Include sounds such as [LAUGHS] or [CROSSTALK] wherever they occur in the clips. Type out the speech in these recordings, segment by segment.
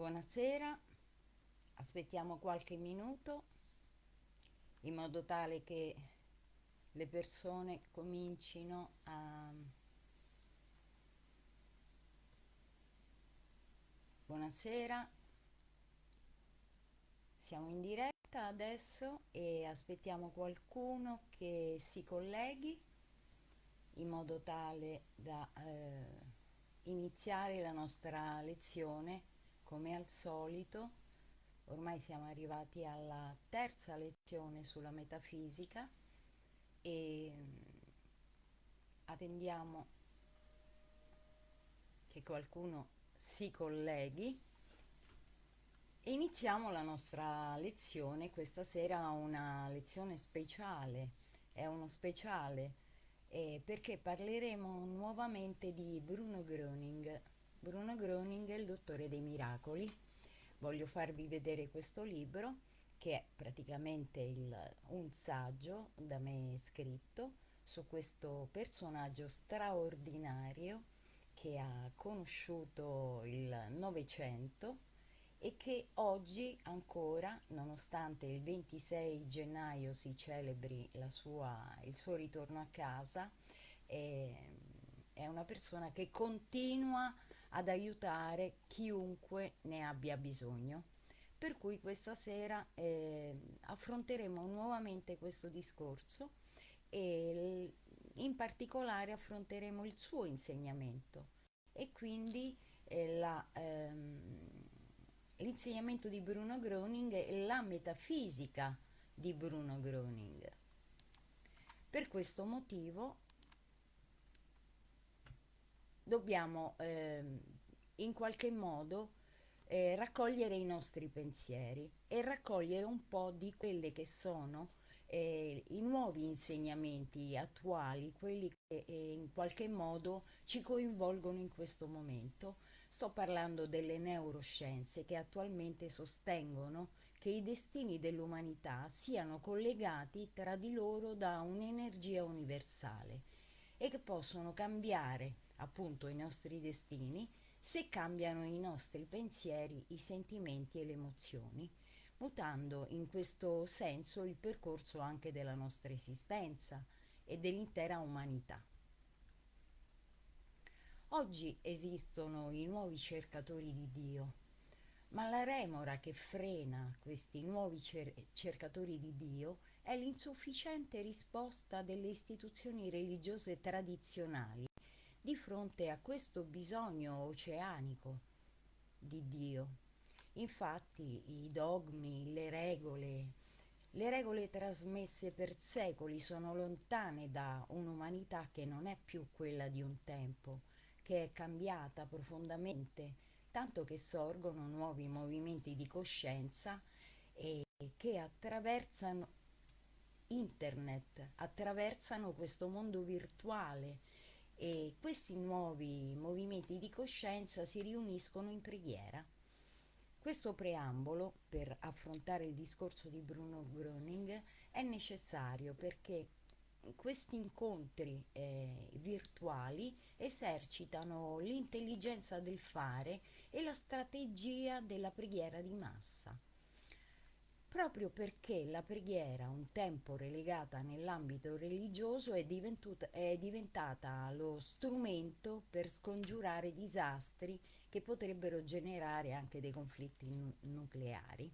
Buonasera, aspettiamo qualche minuto in modo tale che le persone comincino a... Buonasera, siamo in diretta adesso e aspettiamo qualcuno che si colleghi in modo tale da eh, iniziare la nostra lezione come al solito ormai siamo arrivati alla terza lezione sulla metafisica e mm, attendiamo che qualcuno si colleghi e iniziamo la nostra lezione. Questa sera una lezione speciale è uno speciale eh, perché parleremo nuovamente di Bruno Gröning Bruno Gröning è il dottore dei miracoli. Voglio farvi vedere questo libro che è praticamente il, un saggio da me scritto su questo personaggio straordinario che ha conosciuto il Novecento e che oggi ancora, nonostante il 26 gennaio si celebri sua, il suo ritorno a casa, è, è una persona che continua ad aiutare chiunque ne abbia bisogno. Per cui questa sera eh, affronteremo nuovamente questo discorso e in particolare affronteremo il suo insegnamento e quindi eh, ehm, l'insegnamento di Bruno Groening e la metafisica di Bruno Groening. Per questo motivo dobbiamo eh, in qualche modo eh, raccogliere i nostri pensieri e raccogliere un po' di quelle che sono eh, i nuovi insegnamenti attuali, quelli che eh, in qualche modo ci coinvolgono in questo momento. Sto parlando delle neuroscienze che attualmente sostengono che i destini dell'umanità siano collegati tra di loro da un'energia universale e che possono cambiare appunto i nostri destini se cambiano i nostri pensieri, i sentimenti e le emozioni, mutando in questo senso il percorso anche della nostra esistenza e dell'intera umanità. Oggi esistono i nuovi cercatori di Dio, ma la remora che frena questi nuovi cer cercatori di Dio è l'insufficiente risposta delle istituzioni religiose tradizionali di fronte a questo bisogno oceanico di Dio. Infatti i dogmi, le regole, le regole trasmesse per secoli sono lontane da un'umanità che non è più quella di un tempo, che è cambiata profondamente, tanto che sorgono nuovi movimenti di coscienza e che attraversano internet, attraversano questo mondo virtuale e questi nuovi movimenti di coscienza si riuniscono in preghiera. Questo preambolo per affrontare il discorso di Bruno Gröning è necessario perché questi incontri eh, virtuali esercitano l'intelligenza del fare e la strategia della preghiera di massa proprio perché la preghiera, un tempo relegata nell'ambito religioso, è, è, diventata lo strumento per scongiurare disastri che potrebbero generare anche dei conflitti nu nucleari.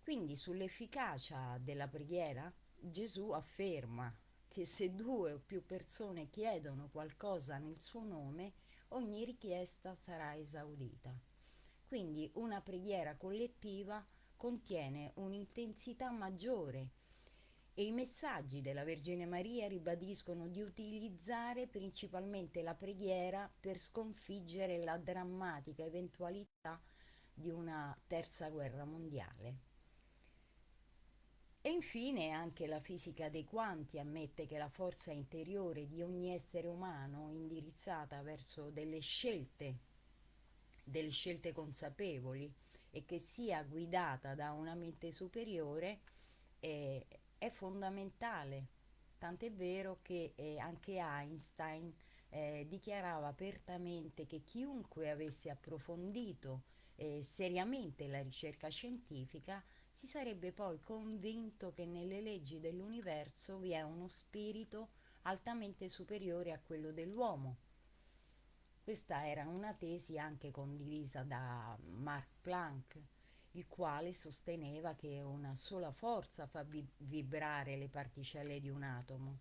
Quindi sull'efficacia della preghiera Gesù afferma che se due o più persone chiedono qualcosa nel suo nome, ogni richiesta sarà esaudita. Quindi una preghiera collettiva contiene un'intensità maggiore e i messaggi della Vergine Maria ribadiscono di utilizzare principalmente la preghiera per sconfiggere la drammatica eventualità di una terza guerra mondiale. E infine anche la fisica dei quanti ammette che la forza interiore di ogni essere umano indirizzata verso delle scelte, delle scelte consapevoli, e che sia guidata da una mente superiore è, è fondamentale. Tant'è vero che eh, anche Einstein eh, dichiarava apertamente che chiunque avesse approfondito eh, seriamente la ricerca scientifica si sarebbe poi convinto che nelle leggi dell'universo vi è uno spirito altamente superiore a quello dell'uomo. Questa era una tesi anche condivisa da Mark Planck, il quale sosteneva che una sola forza fa vibrare le particelle di un atomo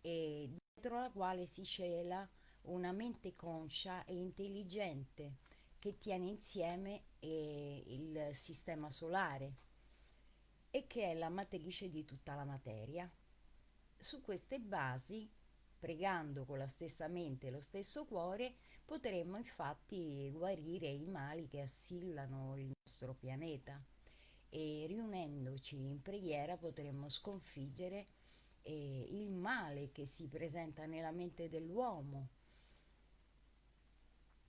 e dietro la quale si cela una mente conscia e intelligente che tiene insieme eh, il sistema solare e che è la matrice di tutta la materia. Su queste basi, pregando con la stessa mente e lo stesso cuore, potremmo infatti guarire i mali che assillano il nostro pianeta e riunendoci in preghiera potremmo sconfiggere eh, il male che si presenta nella mente dell'uomo.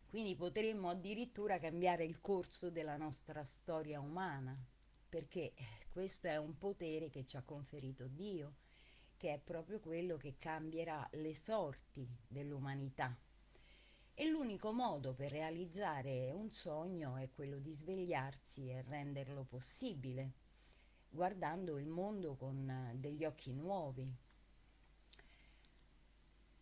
Quindi potremmo addirittura cambiare il corso della nostra storia umana, perché questo è un potere che ci ha conferito Dio, che è proprio quello che cambierà le sorti dell'umanità. E l'unico modo per realizzare un sogno è quello di svegliarsi e renderlo possibile, guardando il mondo con degli occhi nuovi.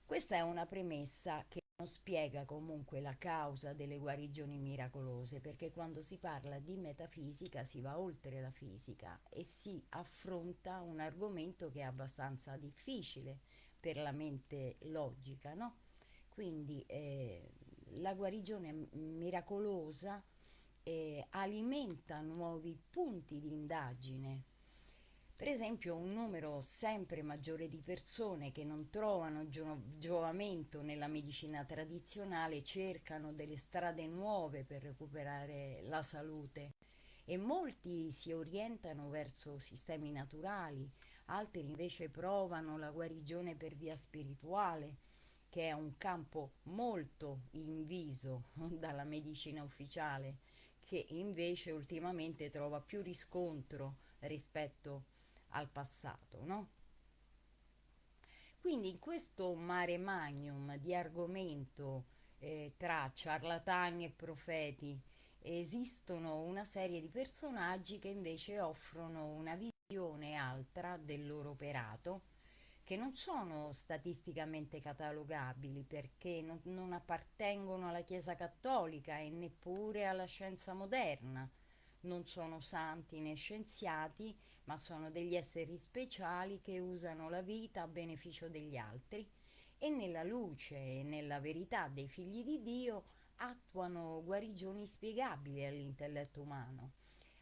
Questa è una premessa che non spiega comunque la causa delle guarigioni miracolose, perché quando si parla di metafisica si va oltre la fisica e si affronta un argomento che è abbastanza difficile per la mente logica, no? Quindi eh, la guarigione miracolosa eh, alimenta nuovi punti di indagine. Per esempio un numero sempre maggiore di persone che non trovano gio giovamento nella medicina tradizionale cercano delle strade nuove per recuperare la salute. E molti si orientano verso sistemi naturali, altri invece provano la guarigione per via spirituale, che è un campo molto inviso [LAUGHS] dalla medicina ufficiale, che invece ultimamente trova più riscontro rispetto al passato, no? Quindi in questo mare magnum di argomento eh, tra ciarlatani e profeti esistono una serie di personaggi che invece offrono una visione altra del loro operato che non sono statisticamente catalogabili perché non, non appartengono alla Chiesa cattolica e neppure alla scienza moderna. Non sono santi né scienziati, ma sono degli esseri speciali che usano la vita a beneficio degli altri e nella luce e nella verità dei figli di Dio attuano guarigioni spiegabili all'intelletto umano,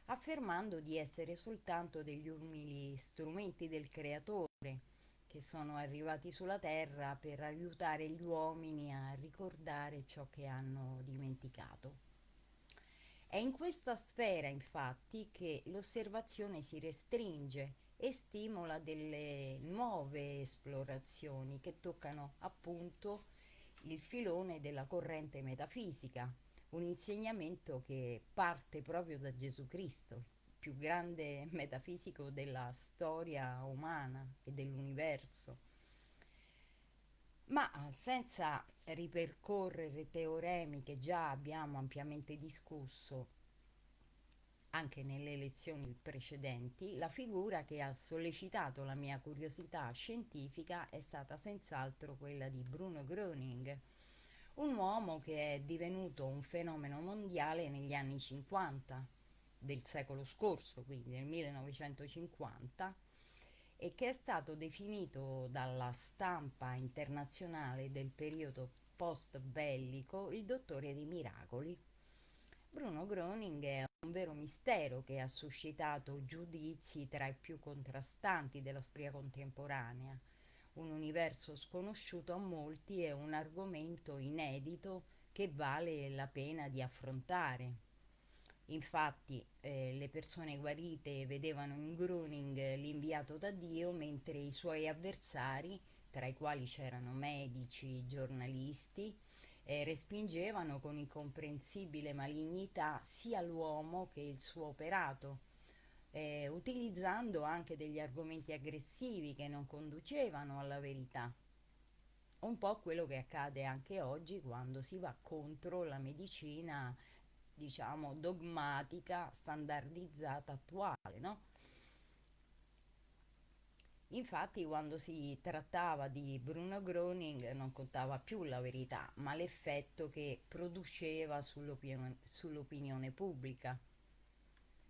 affermando di essere soltanto degli umili strumenti del Creatore che sono arrivati sulla terra per aiutare gli uomini a ricordare ciò che hanno dimenticato. È in questa sfera infatti che l'osservazione si restringe e stimola delle nuove esplorazioni che toccano appunto il filone della corrente metafisica, un insegnamento che parte proprio da Gesù Cristo, più grande [LAUGHS] metafisico della storia umana e dell'universo. Ma senza ripercorrere teoremi che già abbiamo ampiamente discusso anche nelle lezioni precedenti, la figura che ha sollecitato la mia curiosità scientifica è stata senz'altro quella di Bruno Gröning, un uomo che è divenuto un fenomeno mondiale negli anni 50 del secolo scorso, quindi nel 1950, e che è stato definito dalla stampa internazionale del periodo post bellico il dottore dei miracoli. Bruno Groning è un vero mistero che ha suscitato giudizi tra i più contrastanti della storia contemporanea, un universo sconosciuto a molti e un argomento inedito che vale la pena di affrontare. Infatti eh, le persone guarite vedevano in Gruning l'inviato da Dio, mentre i suoi avversari, tra i quali c'erano medici, giornalisti, eh, respingevano con incomprensibile malignità sia l'uomo che il suo operato, eh, utilizzando anche degli argomenti aggressivi che non conducevano alla verità. un po' quello che accade anche oggi quando si va contro la medicina, diciamo, dogmatica, standardizzata, attuale, no? Infatti, quando si trattava di Bruno Groening non contava più la verità, ma l'effetto che produceva sull'opinione, sull'opinione pubblica.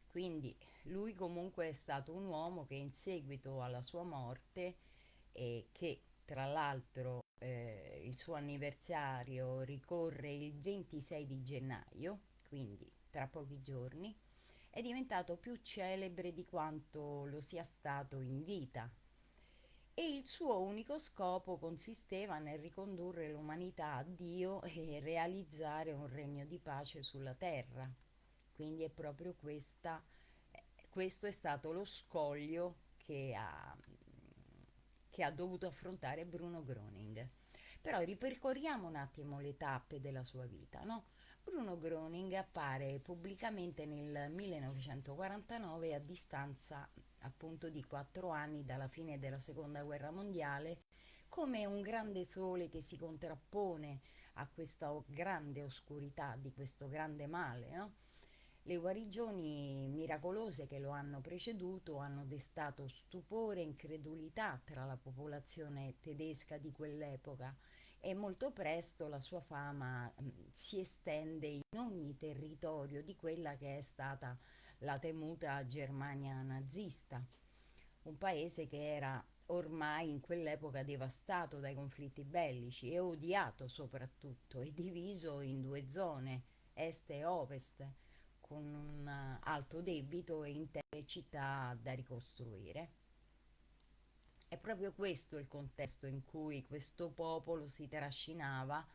Quindi lui comunque è stato un uomo che in seguito alla sua morte, e che tra l'altro eh, il suo anniversario ricorre il 26 di gennaio, quindi tra pochi giorni, è diventato più celebre di quanto lo sia stato in vita e il suo unico scopo consisteva nel ricondurre l'umanità a Dio e realizzare un regno di pace sulla terra. Quindi è proprio questa, questo è stato lo scoglio che ha, che ha dovuto affrontare Bruno Groening. Però ripercorriamo un attimo le tappe della sua vita, no? Bruno Groening appare pubblicamente nel 1949 a distanza appunto di quattro anni dalla fine della seconda guerra mondiale come un grande sole che si contrappone a questa grande oscurità di questo grande male. No? Le guarigioni miracolose che lo hanno preceduto hanno destato stupore e incredulità tra la popolazione tedesca di quell'epoca e molto presto la sua fama mh, si estende in ogni territorio di quella che è stata la temuta Germania nazista, un paese che era ormai in quell'epoca devastato dai conflitti bellici e odiato soprattutto e diviso in due zone, est e ovest, con un alto debito e intere città da ricostruire. È proprio questo il contesto in cui questo popolo si trascinava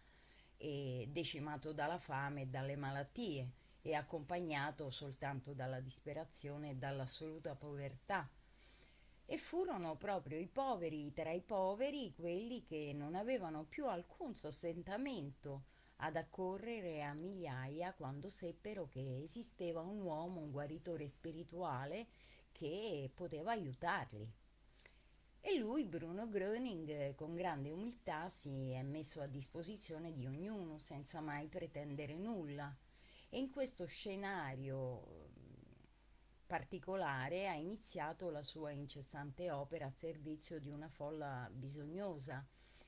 decimato dalla fame e dalle malattie e accompagnato soltanto dalla disperazione e dall'assoluta povertà. E furono proprio i poveri tra i poveri quelli che non avevano più alcun sostentamento ad accorrere a migliaia quando seppero che esisteva un uomo, un guaritore spirituale che poteva aiutarli. E lui, Bruno Gröning, con grande umiltà si è messo a disposizione di ognuno senza mai pretendere nulla. E in questo scenario particolare ha iniziato la sua incessante opera a servizio di una folla bisognosa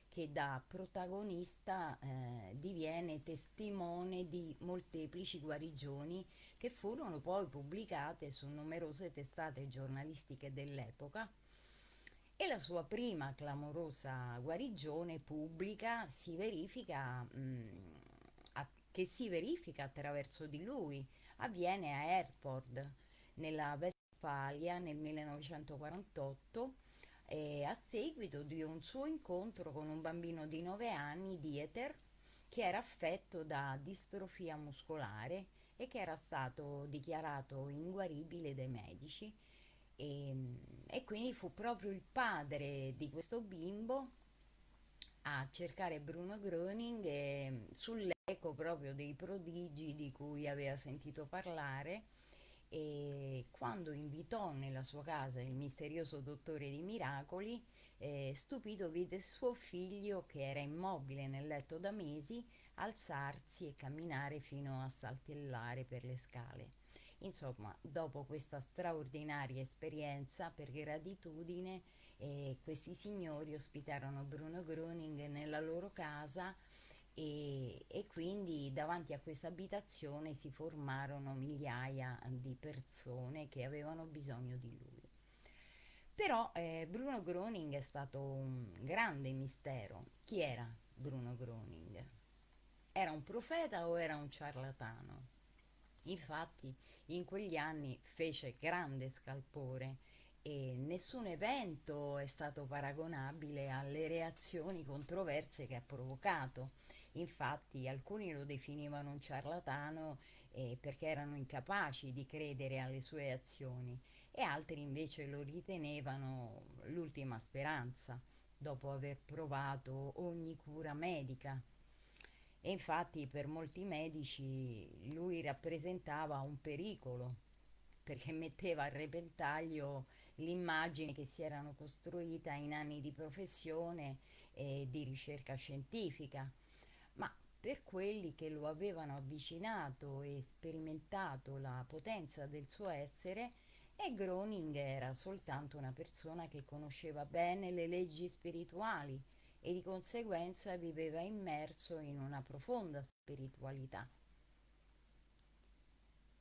che da protagonista eh, diviene testimone di molteplici guarigioni che furono poi pubblicate su numerose testate giornalistiche dell'epoca e la sua prima clamorosa guarigione pubblica si verifica, mh, mm, a, che si verifica attraverso di lui, avviene a Herford, nella Westfalia nel 1948 eh, a seguito di un suo incontro con un bambino di 9 anni, Dieter, che era affetto da distrofia muscolare e che era stato dichiarato inguaribile dai medici. E, e quindi fu proprio il padre di questo bimbo a cercare Bruno Gröning eh, sull'eco proprio dei prodigi di cui aveva sentito parlare e quando invitò nella sua casa il misterioso dottore di miracoli, eh, stupito vide suo figlio che era immobile nel letto da mesi alzarsi e camminare fino a saltellare per le scale. Insomma, dopo questa straordinaria esperienza, per gratitudine, eh, questi signori ospitarono Bruno Groening nella loro casa e, e, quindi davanti a questa abitazione si formarono migliaia di persone che avevano bisogno di lui. Però eh, Bruno Groening è stato un grande mistero. Chi era Bruno Groening? Era un profeta o era un ciarlatano? Infatti in quegli anni fece grande scalpore e nessun evento è stato paragonabile alle reazioni controverse che ha provocato. Infatti alcuni lo definivano un ciarlatano eh, perché erano incapaci di credere alle sue azioni e altri invece lo ritenevano l'ultima speranza dopo aver provato ogni cura medica e infatti per molti medici lui rappresentava un pericolo perché metteva a repentaglio l'immagine che si erano costruita in anni di professione e di ricerca scientifica. Ma per quelli che lo avevano avvicinato e sperimentato la potenza del suo essere, e Groning era soltanto una persona che conosceva bene le leggi spirituali e di conseguenza viveva immerso in una profonda spiritualità.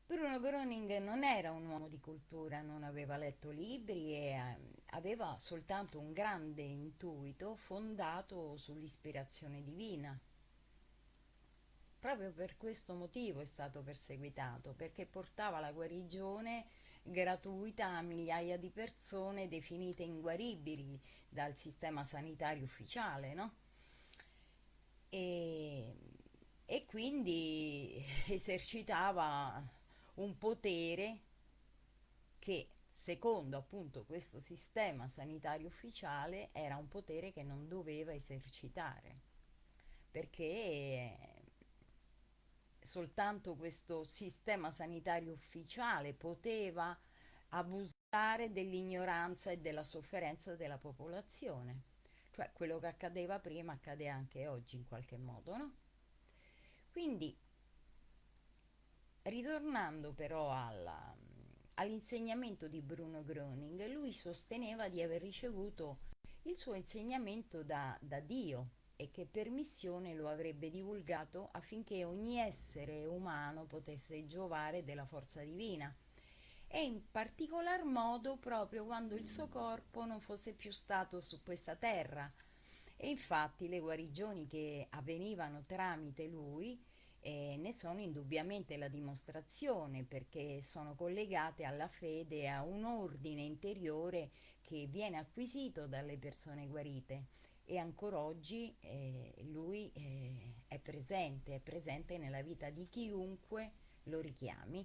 Bruno Groning non era un uomo di cultura, non aveva letto libri e eh, aveva soltanto un grande intuito fondato sull'ispirazione divina. Proprio per questo motivo è stato perseguitato, perché portava la guarigione gratuita a migliaia di persone definite inguaribili dal sistema sanitario ufficiale, no? E, e quindi [LAUGHS] esercitava un potere che secondo appunto questo sistema sanitario ufficiale era un potere che non doveva esercitare perché soltanto questo sistema sanitario ufficiale poteva abusare dell'ignoranza e della sofferenza della popolazione. Cioè quello che accadeva prima accade anche oggi in qualche modo, no? Quindi, ritornando però alla, all'insegnamento di Bruno Groening, lui sosteneva di aver ricevuto il suo insegnamento da, da Dio e che per missione lo avrebbe divulgato affinché ogni essere umano potesse giovare della forza divina e in particolar modo proprio quando il suo corpo non fosse più stato su questa terra. E infatti le guarigioni che avvenivano tramite lui eh, ne sono indubbiamente la dimostrazione perché sono collegate alla fede e a un ordine interiore che viene acquisito dalle persone guarite e ancora oggi eh, lui eh, è presente, è presente nella vita di chiunque lo richiami.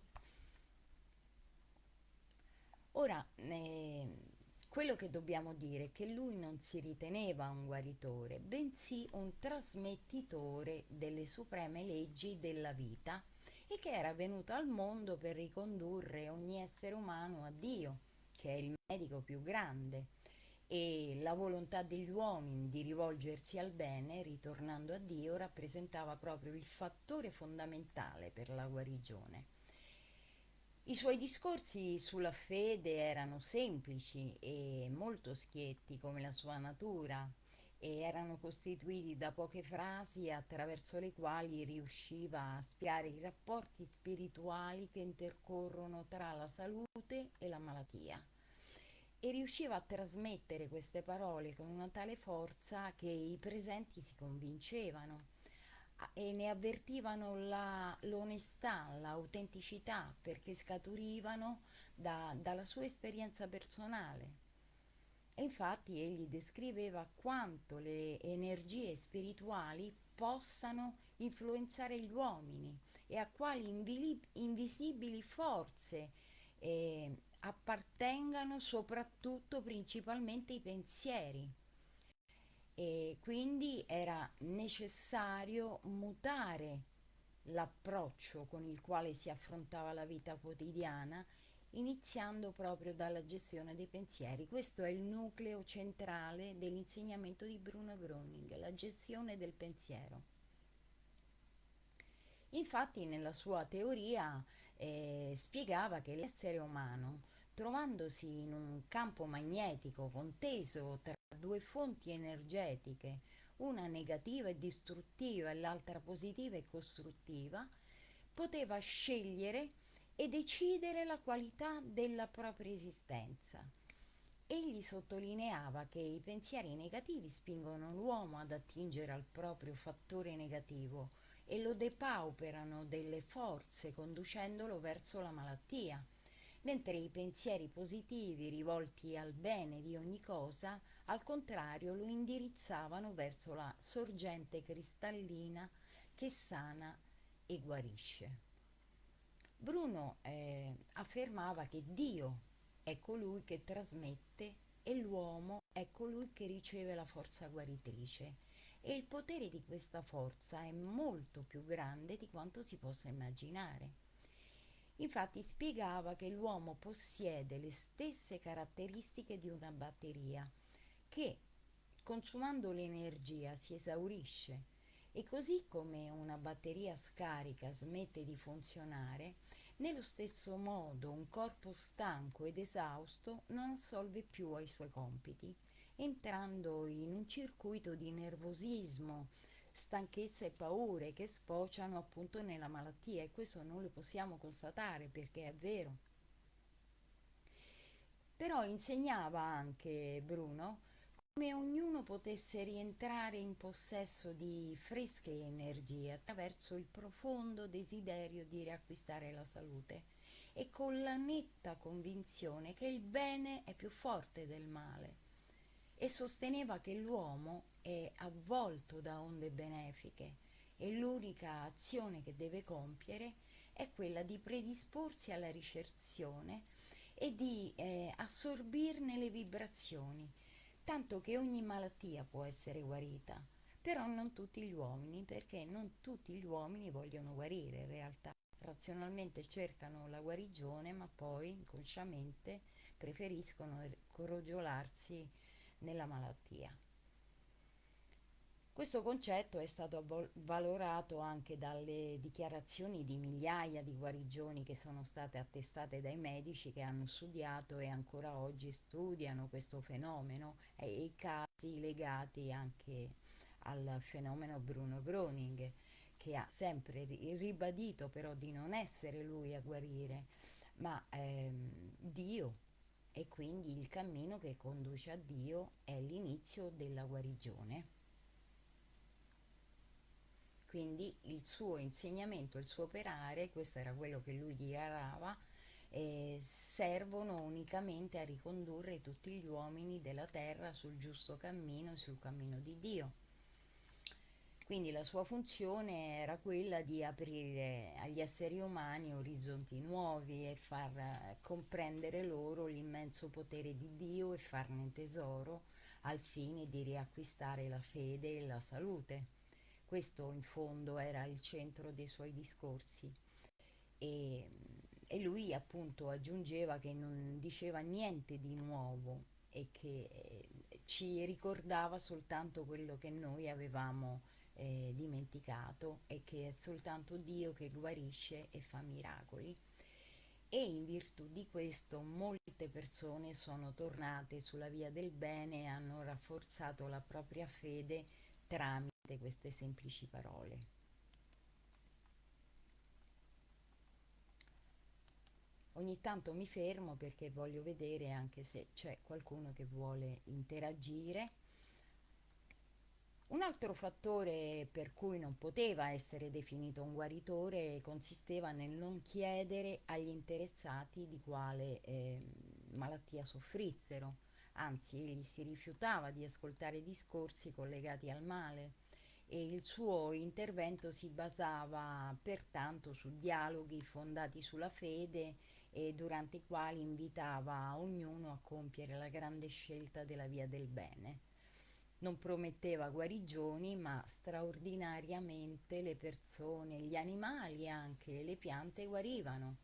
Ora, eh, quello che dobbiamo dire è che lui non si riteneva un guaritore, bensì un trasmettitore delle supreme leggi della vita e che era venuto al mondo per ricondurre ogni essere umano a Dio, che è il medico più grande e la volontà degli uomini di rivolgersi al bene, ritornando a Dio, rappresentava proprio il fattore fondamentale per la guarigione. I suoi discorsi sulla fede erano semplici e molto schietti come la sua natura e erano costituiti da poche frasi attraverso le quali riusciva a spiare i rapporti spirituali che intercorrono tra la salute e la malattia e riusciva a trasmettere queste parole con una tale forza che i presenti si convincevano e ne avvertivano la, l'onestà, l'autenticità, perché scaturivano da, dalla sua esperienza personale. E infatti egli descriveva quanto le energie spirituali possano influenzare gli uomini e a quali invisibili forze eh, appartengano soprattutto principalmente i pensieri e quindi era necessario mutare l'approccio con il quale si affrontava la vita quotidiana iniziando proprio dalla gestione dei pensieri. Questo è il nucleo centrale dell'insegnamento di Bruno Groening, la gestione del pensiero. Infatti nella sua teoria eh, spiegava che l'essere umano trovandosi in un campo magnetico conteso tra due fonti energetiche, una negativa e distruttiva e l'altra positiva e costruttiva, poteva scegliere e decidere la qualità della propria esistenza. Egli sottolineava che i pensieri negativi spingono l'uomo ad attingere al proprio fattore negativo e lo depauperano delle forze conducendolo verso la malattia mentre i pensieri positivi rivolti al bene di ogni cosa, al contrario, lo indirizzavano verso la sorgente cristallina che sana e guarisce. Bruno eh, affermava che Dio è colui che trasmette e l'uomo è colui che riceve la forza guaritrice e il potere di questa forza è molto più grande di quanto si possa immaginare. Infatti spiegava che l'uomo possiede le stesse caratteristiche di una batteria, che consumando l'energia si esaurisce. E così come una batteria scarica smette di funzionare, nello stesso modo un corpo stanco ed esausto non assolve più ai suoi compiti, entrando in un circuito di nervosismo, stanchezza e paure che sfociano appunto nella malattia e questo non lo possiamo constatare perché è vero. Però insegnava anche Bruno come ognuno potesse rientrare in possesso di fresche energie attraverso il profondo desiderio di riacquistare la salute e con la netta convinzione che il bene è più forte del male e sosteneva che l'uomo è avvolto da onde benefiche e l'unica azione che deve compiere è quella di predisporsi alla ricezione e di eh, assorbirne le vibrazioni tanto che ogni malattia può essere guarita, però non tutti gli uomini, perché non tutti gli uomini vogliono guarire in realtà. Razionalmente cercano la guarigione, ma poi inconsciamente preferiscono crogiolarsi nella malattia. Questo concetto è stato valorato anche dalle dichiarazioni di migliaia di guarigioni che sono state attestate dai medici che hanno studiato e ancora oggi studiano questo fenomeno e i casi legati anche al fenomeno Bruno Groning che ha sempre ribadito però di non essere lui a guarire ma ehm, Dio e quindi il cammino che conduce a Dio è l'inizio della guarigione. Quindi il suo insegnamento, il suo operare, questo era quello che lui dichiarava, eh, servono unicamente a ricondurre tutti gli uomini della terra sul giusto cammino, sul cammino di Dio. Quindi la sua funzione era quella di aprire agli esseri umani orizzonti nuovi e far comprendere loro l'immenso potere di Dio e farne tesoro al fine di riacquistare la fede e la salute. Questo in fondo era il centro dei suoi discorsi. E, e lui appunto aggiungeva che non diceva niente di nuovo e che eh, ci ricordava soltanto quello che noi avevamo eh, dimenticato e che è soltanto Dio che guarisce e fa miracoli. E in virtù di questo molte persone sono tornate sulla via del bene e hanno rafforzato la propria fede tramite queste semplici parole. Ogni tanto mi fermo perché voglio vedere anche se c'è qualcuno che vuole interagire. Un altro fattore per cui non poteva essere definito un guaritore consisteva nel non chiedere agli interessati di quale eh, malattia soffrissero, anzi egli si rifiutava di ascoltare discorsi collegati al male e il suo intervento si basava pertanto su dialoghi fondati sulla fede e durante i quali invitava ognuno a compiere la grande scelta della via del bene. Non prometteva guarigioni, ma straordinariamente le persone, gli animali anche, le piante guarivano.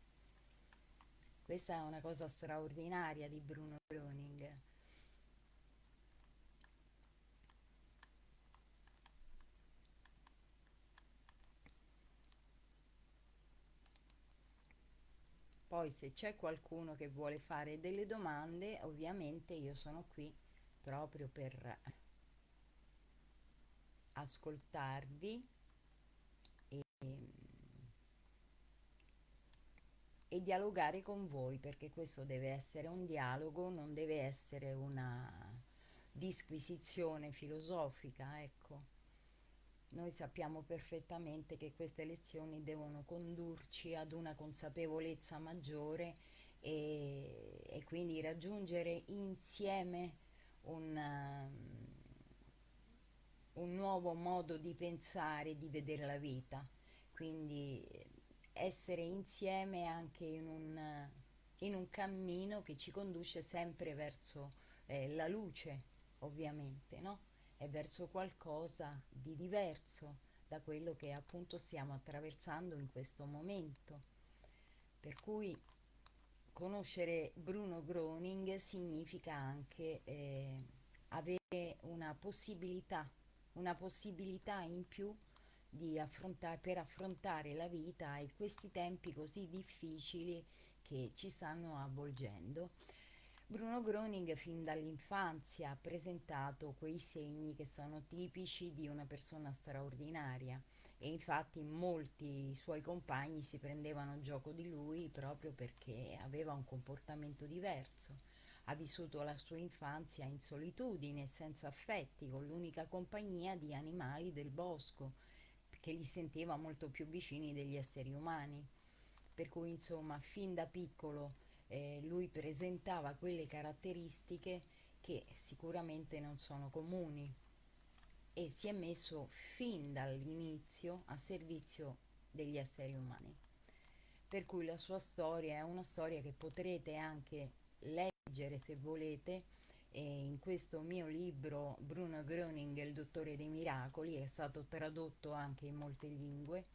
Questa è una cosa straordinaria di Bruno Groning. Poi se c'è qualcuno che vuole fare delle domande, ovviamente io sono qui proprio per ascoltarvi e, e dialogare con voi, perché questo deve essere un dialogo, non deve essere una disquisizione filosofica, ecco. Noi sappiamo perfettamente che queste lezioni devono condurci ad una consapevolezza maggiore e, e quindi raggiungere insieme un, un nuovo modo di pensare, di vedere la vita. Quindi essere insieme anche in un, in un cammino che ci conduce sempre verso eh, la luce, ovviamente, no? è verso qualcosa di diverso da quello che appunto stiamo attraversando in questo momento. Per cui conoscere Bruno Groning significa anche eh, avere una possibilità, una possibilità in più affrontare, per affrontare la vita e questi tempi così difficili che ci stanno avvolgendo. Bruno Groning fin dall'infanzia ha presentato quei segni che sono tipici di una persona straordinaria e infatti molti suoi compagni si prendevano gioco di lui proprio perché aveva un comportamento diverso. Ha vissuto la sua infanzia in solitudine, senza affetti, con l'unica compagnia di animali del bosco, che li sentiva molto più vicini degli esseri umani. Per cui, insomma, fin da piccolo eh, lui presentava quelle caratteristiche che sicuramente non sono comuni e si è messo fin dall'inizio a servizio degli esseri umani. Per cui la sua storia è una storia che potrete anche leggere se volete in questo mio libro Bruno Gröning, il dottore dei miracoli, è stato tradotto anche in molte lingue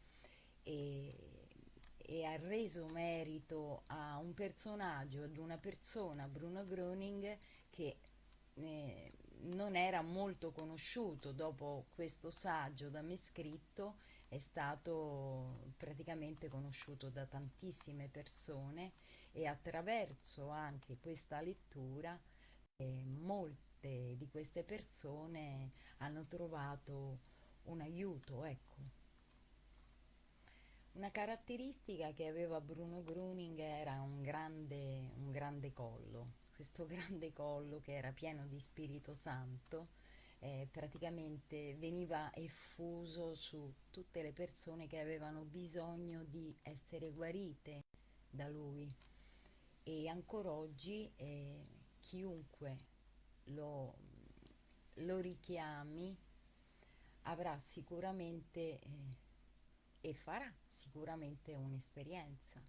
e, e ha reso merito a un personaggio, ad una persona, Bruno Gröning, che eh, non era molto conosciuto dopo questo saggio da me scritto è stato praticamente conosciuto da tantissime persone e attraverso anche questa lettura eh, molte di queste persone hanno trovato un aiuto ecco. Una caratteristica che aveva Bruno Gruning era un grande, un grande collo questo [LAUGHS] grande collo che era pieno di Spirito Santo eh, praticamente veniva effuso su tutte le persone che avevano bisogno di essere guarite da lui e ancora oggi eh, chiunque lo, lo, richiami avrà sicuramente eh, e farà sicuramente un'esperienza.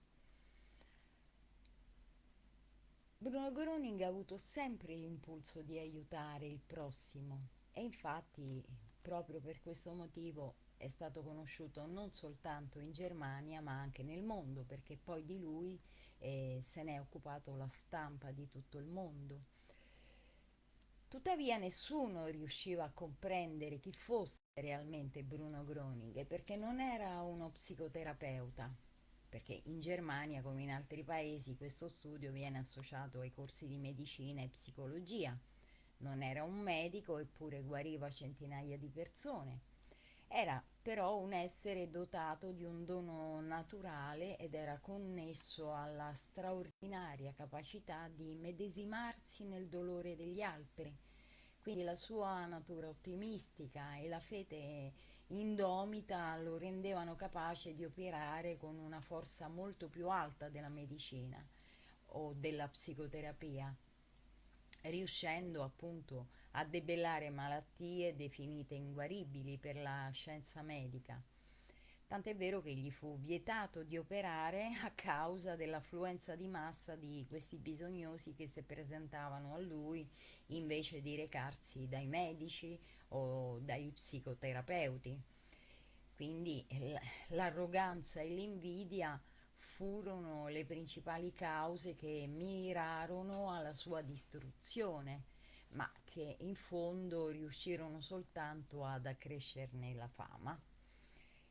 Bruno Groning ha avuto sempre l'impulso di aiutare il prossimo e infatti proprio per questo motivo è stato conosciuto non soltanto in Germania ma anche nel mondo perché poi di lui eh, se ne è occupato la stampa di tutto il mondo. Tuttavia nessuno riusciva a comprendere chi fosse realmente Bruno Groning perché non era uno psicoterapeuta, perché in Germania come in altri paesi questo studio viene associato ai corsi di medicina e psicologia. Non era un medico eppure guariva centinaia di persone. Era però un essere dotato di un dono naturale ed era connesso alla straordinaria capacità di medesimarsi nel dolore degli altri. Quindi la sua natura ottimistica e la fede indomita lo rendevano capace di operare con una forza molto più alta della medicina o della psicoterapia, riuscendo appunto a debellare malattie definite inguaribili per la scienza medica. Tant'è vero che gli fu vietato di operare [LAUGHS] a causa dell'affluenza di massa di questi bisognosi che si presentavano a lui invece di recarsi dai medici o dagli psicoterapeuti. Quindi l'arroganza e l'invidia furono le principali cause che mirarono alla sua distruzione, ma che in fondo riuscirono soltanto ad accrescerne la fama.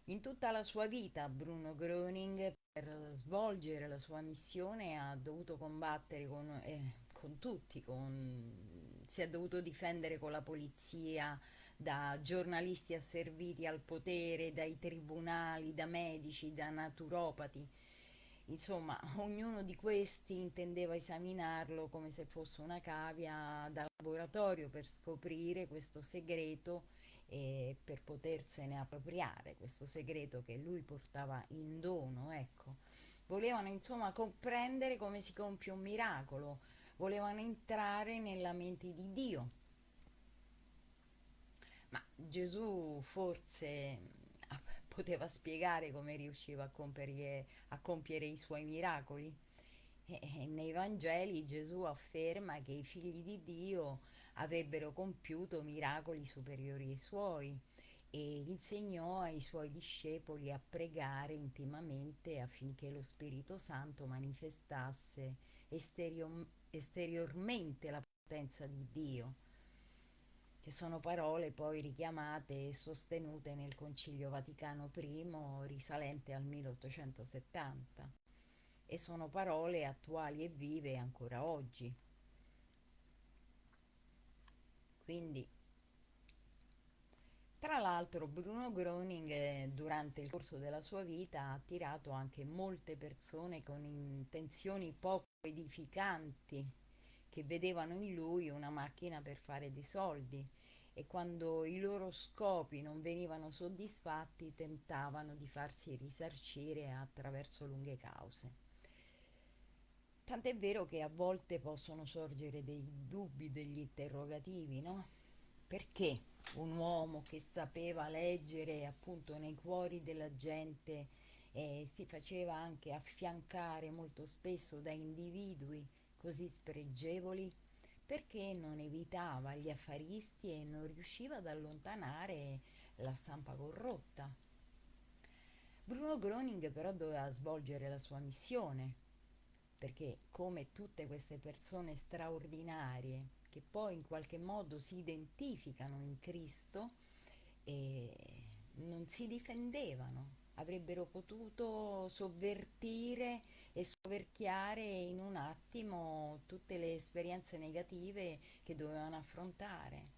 In tutta la sua vita Bruno Gröning per svolgere la sua missione ha dovuto combattere con, eh, con tutti, con, si è dovuto difendere con la polizia, da giornalisti asserviti al potere, dai tribunali, da medici, da naturopati. Insomma, [LAUGHS] ognuno di questi intendeva esaminarlo come se fosse una cavia da laboratorio per scoprire questo segreto e per potersene appropriare, questo segreto che lui portava in dono, ecco. Volevano insomma comprendere come si compie un miracolo, volevano entrare nella mente di Dio ma Gesù forse poteva spiegare come riusciva a compiere, a compiere i suoi miracoli? E nei Vangeli Gesù afferma che i figli di Dio avrebbero compiuto miracoli superiori ai suoi e insegnò ai suoi discepoli a pregare intimamente affinché lo Spirito Santo manifestasse esterior- esteriormente la potenza di Dio, che sono parole poi richiamate e sostenute nel Concilio Vaticano I risalente al 1870 e sono parole attuali e vive ancora oggi. Quindi tra l'altro Bruno Groening eh, durante il corso della sua vita ha attirato anche molte persone con intenzioni poco edificanti che vedevano in lui una macchina per fare dei soldi e quando i loro scopi non venivano soddisfatti tentavano di farsi risarcire attraverso lunghe cause. Tant'è vero che a volte possono sorgere dei dubbi, degli interrogativi, no? Perché? un uomo che sapeva leggere appunto nei cuori della gente e si faceva anche affiancare molto spesso da individui così spregevoli perché non evitava gli affaristi e non riusciva ad allontanare la stampa corrotta. Bruno Groning però doveva svolgere la sua missione, perché come tutte queste persone straordinarie che poi in qualche modo si identificano in Cristo e non si difendevano, avrebbero potuto sovvertire e soverchiare in un attimo tutte le esperienze negative che dovevano affrontare,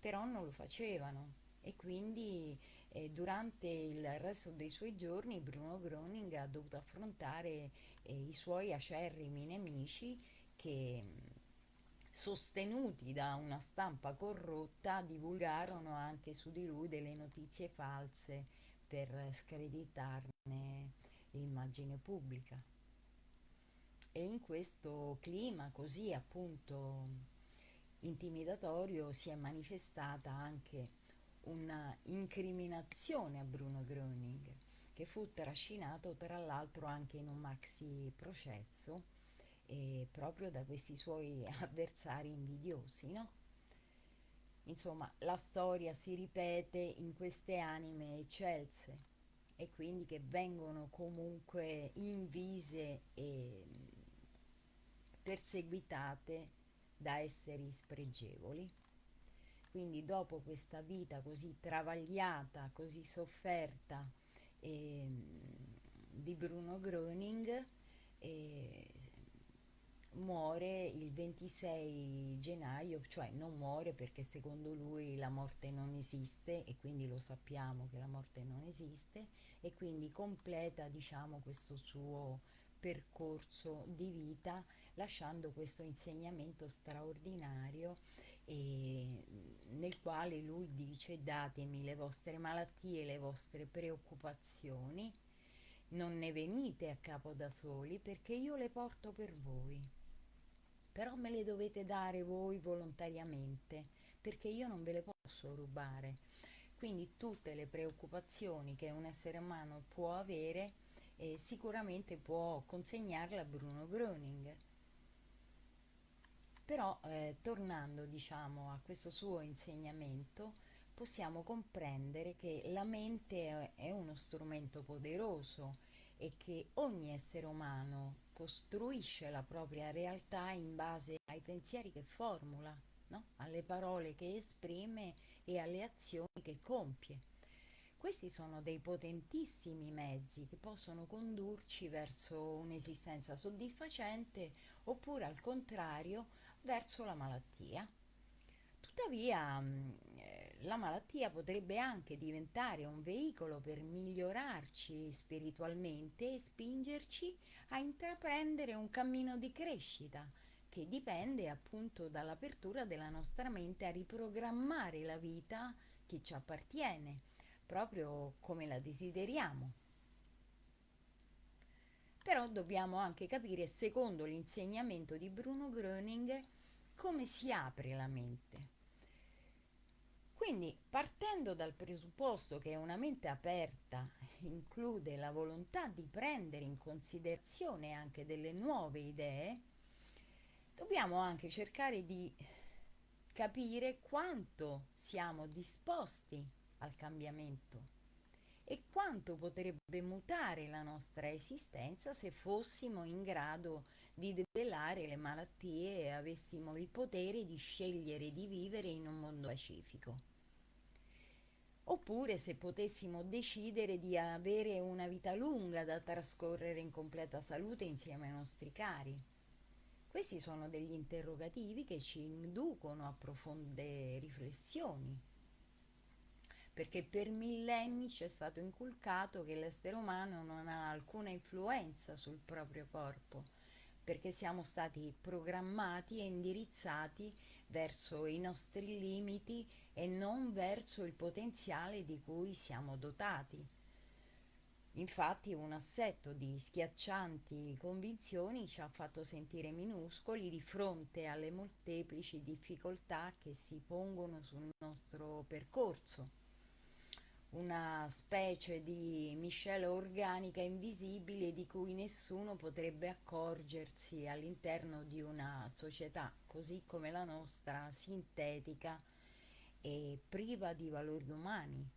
però non lo facevano. E quindi eh, durante il resto dei suoi giorni Bruno Groning ha dovuto affrontare eh, i suoi acerrimi nemici che sostenuti da una stampa corrotta, divulgarono anche su di lui delle notizie false per screditarne l'immagine pubblica. E in questo clima così appunto intimidatorio si è manifestata anche una incriminazione a Bruno Gröning, che fu trascinato tra l'altro anche in un maxi processo eh, proprio da questi suoi [LAUGHS] avversari invidiosi, no? Insomma, la storia si ripete in queste anime eccelse e quindi che vengono comunque invise e perseguitate da esseri spregevoli. Quindi dopo questa vita così travagliata, così sofferta eh, di Bruno Gröning, eh, muore il 26 gennaio, cioè non muore perché secondo lui la morte non esiste e quindi lo sappiamo che la morte non esiste e quindi completa diciamo questo suo percorso di vita lasciando questo insegnamento straordinario e nel quale lui dice datemi le vostre malattie, le vostre preoccupazioni non ne venite a capo da soli perché io le porto per voi però me le dovete dare voi volontariamente, perché io non ve le posso rubare. Quindi tutte le preoccupazioni che un essere umano può avere, eh, sicuramente può consegnarle a Bruno Gröning. Però, eh, tornando diciamo a questo suo insegnamento, possiamo comprendere che la mente è uno strumento poderoso e che ogni essere umano costruisce la propria realtà in base ai pensieri che formula, no? alle parole che esprime e alle azioni che compie. Questi sono dei potentissimi mezzi che possono condurci verso un'esistenza soddisfacente oppure al contrario verso la malattia. Tuttavia la malattia potrebbe anche diventare un veicolo per migliorarci spiritualmente e spingerci a intraprendere un cammino di crescita che dipende appunto dall'apertura della nostra mente a riprogrammare la vita che ci appartiene, proprio come la desideriamo. Però dobbiamo anche capire, secondo l'insegnamento di Bruno Gröning, come si apre la mente. Quindi partendo dal presupposto che una mente aperta include la volontà di prendere in considerazione anche delle nuove idee, dobbiamo anche cercare di capire quanto siamo disposti al cambiamento e quanto potrebbe mutare la nostra esistenza se fossimo in grado di debellare le malattie e avessimo il potere di scegliere di vivere in un mondo pacifico. Oppure se potessimo decidere di avere una vita lunga da trascorrere in completa salute insieme ai nostri cari. Questi sono degli interrogativi che ci inducono a profonde riflessioni perché per millenni ci è stato inculcato che l'essere umano non ha alcuna influenza sul proprio corpo, perché siamo stati programmati e indirizzati verso i nostri limiti e non verso il potenziale di cui siamo dotati. Infatti un assetto di schiaccianti convinzioni ci ha fatto sentire minuscoli di fronte alle molteplici difficoltà che si pongono sul nostro percorso una specie di miscela organica invisibile di cui nessuno potrebbe accorgersi all'interno di una società così come la nostra, sintetica e priva di valori umani.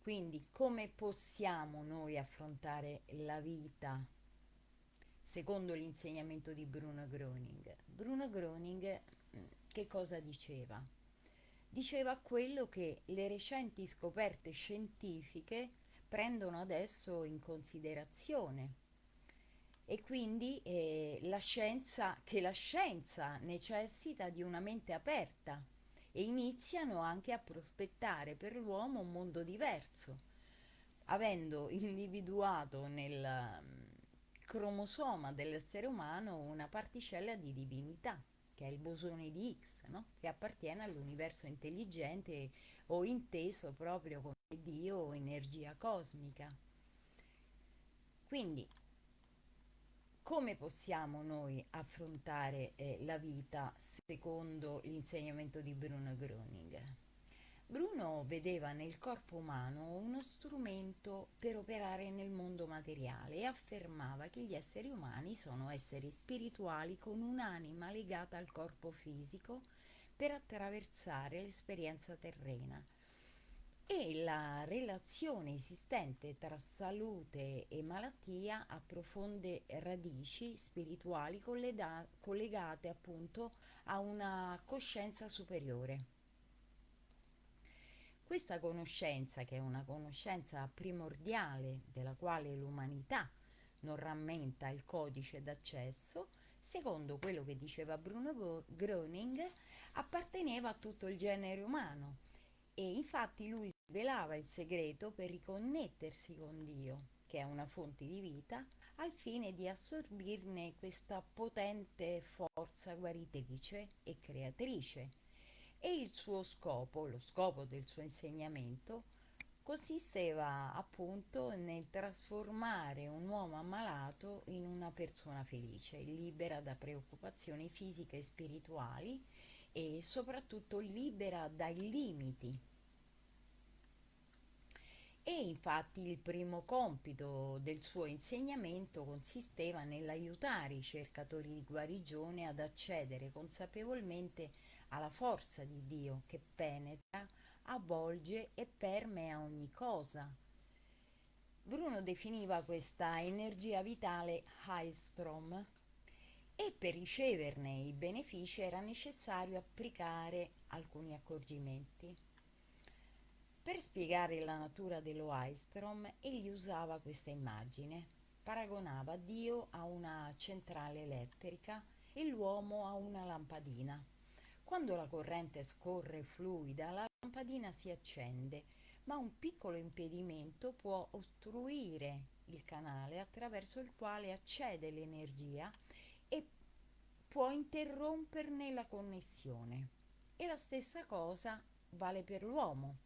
Quindi come possiamo noi affrontare la vita secondo l'insegnamento di Bruno Groening? Bruno Groening mm, che cosa diceva? Diceva quello che le recenti scoperte scientifiche prendono adesso in considerazione. E quindi eh, la scienza, che la scienza necessita di una mente aperta e iniziano anche a prospettare per l'uomo un mondo diverso, avendo individuato nel um, cromosoma dell'essere umano una particella di divinità che è il bosone di Higgs, no? che appartiene all'universo intelligente o inteso proprio come Dio o energia cosmica. Quindi, come possiamo noi affrontare eh, la vita secondo l'insegnamento di Bruno Groening? Bruno vedeva nel corpo umano uno strumento per operare nel mondo materiale e affermava che gli esseri umani sono esseri spirituali con un'anima legata al corpo fisico per attraversare l'esperienza terrena e la relazione esistente tra salute e malattia ha profonde radici spirituali collegate appunto a una coscienza superiore. Questa conoscenza, che è una conoscenza primordiale della quale l'umanità non rammenta il codice d'accesso, secondo quello che diceva Bruno Groening, apparteneva a tutto il genere umano e infatti lui svelava il segreto per riconnettersi con Dio, che è una fonte di vita, al fine di assorbirne questa potente forza guaritrice e creatrice e il suo scopo, lo scopo del suo insegnamento, consisteva appunto nel trasformare un uomo ammalato in una persona felice, libera da preoccupazioni fisiche e spirituali e soprattutto libera dai limiti. E infatti il primo compito del suo insegnamento consisteva nell'aiutare i cercatori di guarigione ad accedere consapevolmente alla forza di Dio che penetra, avvolge e permea ogni cosa. Bruno definiva questa energia vitale Heilstrom e per riceverne i benefici era necessario applicare alcuni accorgimenti. Per spiegare la natura dello Heilstrom egli usava questa immagine. Paragonava Dio a una centrale elettrica e l'uomo a una lampadina. Quando la corrente scorre fluida, la lampadina si accende, ma un piccolo impedimento può ostruire il canale attraverso il quale accede l'energia e può interromperne la connessione. E la stessa cosa vale per l'uomo.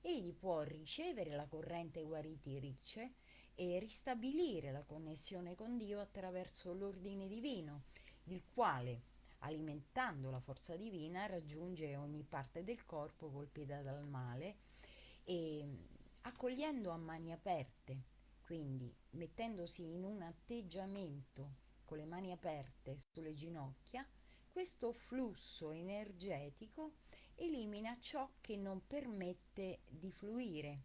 Egli può ricevere la corrente guaritrice e ristabilire la connessione con Dio attraverso l'ordine divino, il quale alimentando la forza divina, raggiunge ogni parte del corpo colpita dal male e accogliendo a mani aperte, quindi mettendosi in un atteggiamento con le mani aperte sulle ginocchia, questo flusso energetico elimina ciò che non permette di fluire.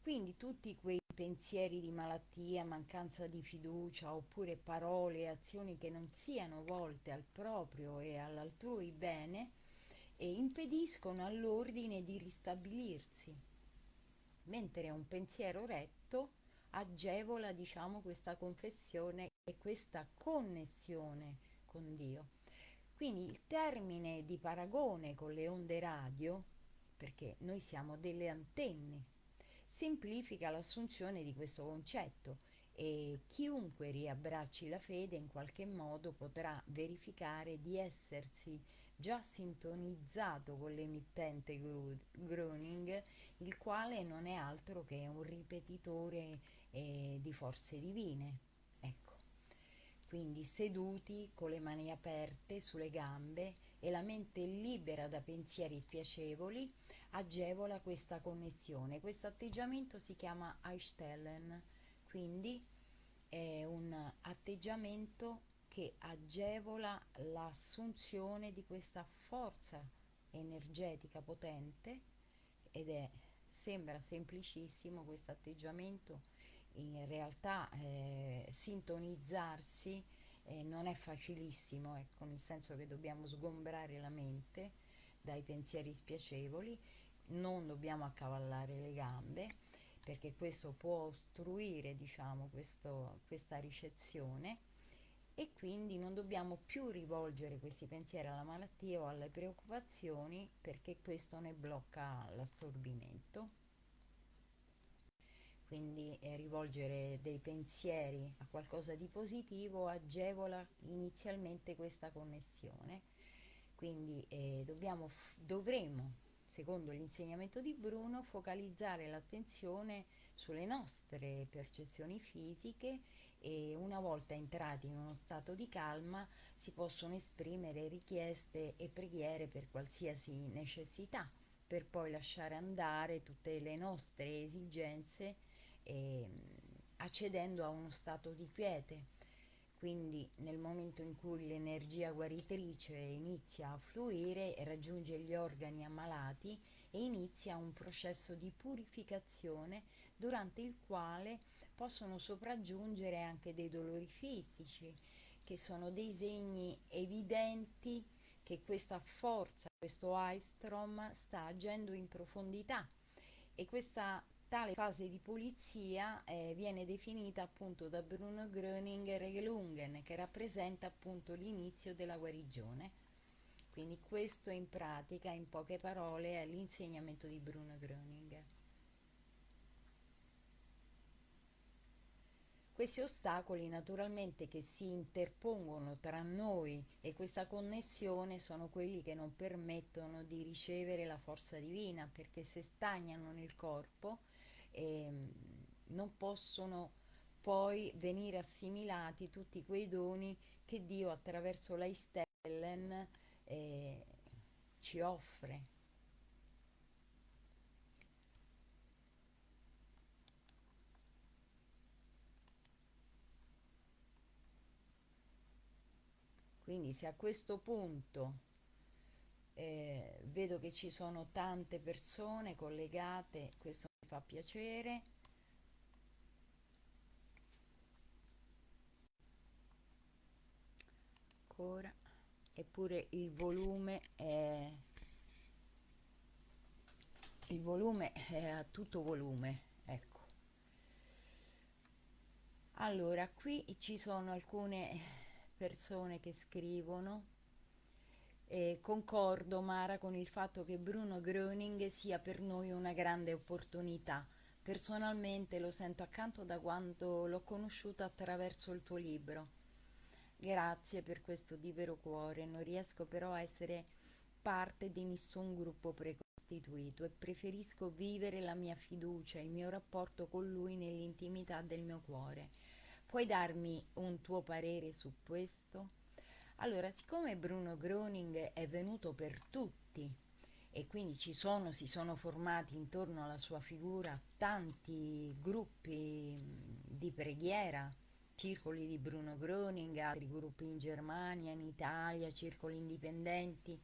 Quindi tutti quei pensieri di malattia, mancanza di fiducia oppure parole e azioni che non siano volte al proprio e all'altrui bene e impediscono all'ordine di ristabilirsi, mentre un pensiero retto agevola diciamo questa confessione e questa connessione con Dio. Quindi il termine di paragone con le onde radio, perché noi siamo delle antenne, semplifica l'assunzione di questo concetto e chiunque riabbracci la fede in qualche modo potrà verificare di essersi già sintonizzato con l'emittente Groning, il quale non è altro che un ripetitore eh, di forze divine quindi seduti con le mani aperte sulle gambe e la mente libera da pensieri spiacevoli, agevola questa connessione. Questo atteggiamento si chiama Einstellen, quindi è un atteggiamento che agevola l'assunzione di questa forza energetica potente ed è sembra semplicissimo questo atteggiamento in realtà eh, sintonizzarsi eh, non è facilissimo, ecco, nel senso che dobbiamo sgombrare la mente dai pensieri spiacevoli, non dobbiamo accavallare le gambe perché questo può ostruire diciamo, questo, questa ricezione e quindi non dobbiamo più rivolgere questi pensieri alla malattia o alle preoccupazioni perché questo ne blocca l'assorbimento quindi eh, rivolgere dei pensieri a qualcosa di positivo agevola inizialmente questa connessione. Quindi eh, dobbiamo, dovremo, secondo l'insegnamento di Bruno, focalizzare l'attenzione sulle nostre percezioni fisiche e una volta entrati in uno stato di calma si possono esprimere richieste e preghiere per qualsiasi necessità, per poi lasciare andare tutte le nostre esigenze eh, accedendo a uno stato di quiete. Quindi nel momento in cui l'energia guaritrice inizia a fluire raggiunge gli organi ammalati e inizia un processo di purificazione durante il quale possono sopraggiungere anche dei dolori fisici, che sono dei segni evidenti che questa forza, questo Aistrom sta agendo in profondità e questa Tale fase di pulizia eh, viene definita appunto da Bruno Gröning Regelungen, che rappresenta appunto l'inizio della guarigione. Quindi questo in pratica, in poche parole, è l'insegnamento di Bruno Gröning. Questi ostacoli naturalmente che si interpongono tra noi e questa connessione sono quelli che non permettono di ricevere la forza divina perché se stagnano nel corpo eh, non possono poi venire assimilati tutti quei doni che Dio attraverso la Stellen eh, ci offre. Quindi se a questo punto eh, vedo che ci sono tante persone collegate, questo fa piacere? Ancora. Eppure il volume è il volume è a tutto volume ecco. Allora qui ci sono alcune persone che scrivono e concordo, Mara, con il fatto che Bruno Gröning sia per noi una grande opportunità. Personalmente lo sento accanto da quando l'ho conosciuto attraverso il tuo libro. Grazie per questo di vero cuore, non riesco però a essere parte di nessun gruppo precostituito e preferisco vivere la mia fiducia, il mio rapporto con lui nell'intimità del mio cuore. Puoi darmi un tuo parere su questo? Allora, siccome Bruno Groning è venuto per tutti e quindi ci sono, si sono formati intorno alla sua figura tanti gruppi di preghiera, circoli di Bruno Groning, altri gruppi in Germania, in Italia, circoli indipendenti,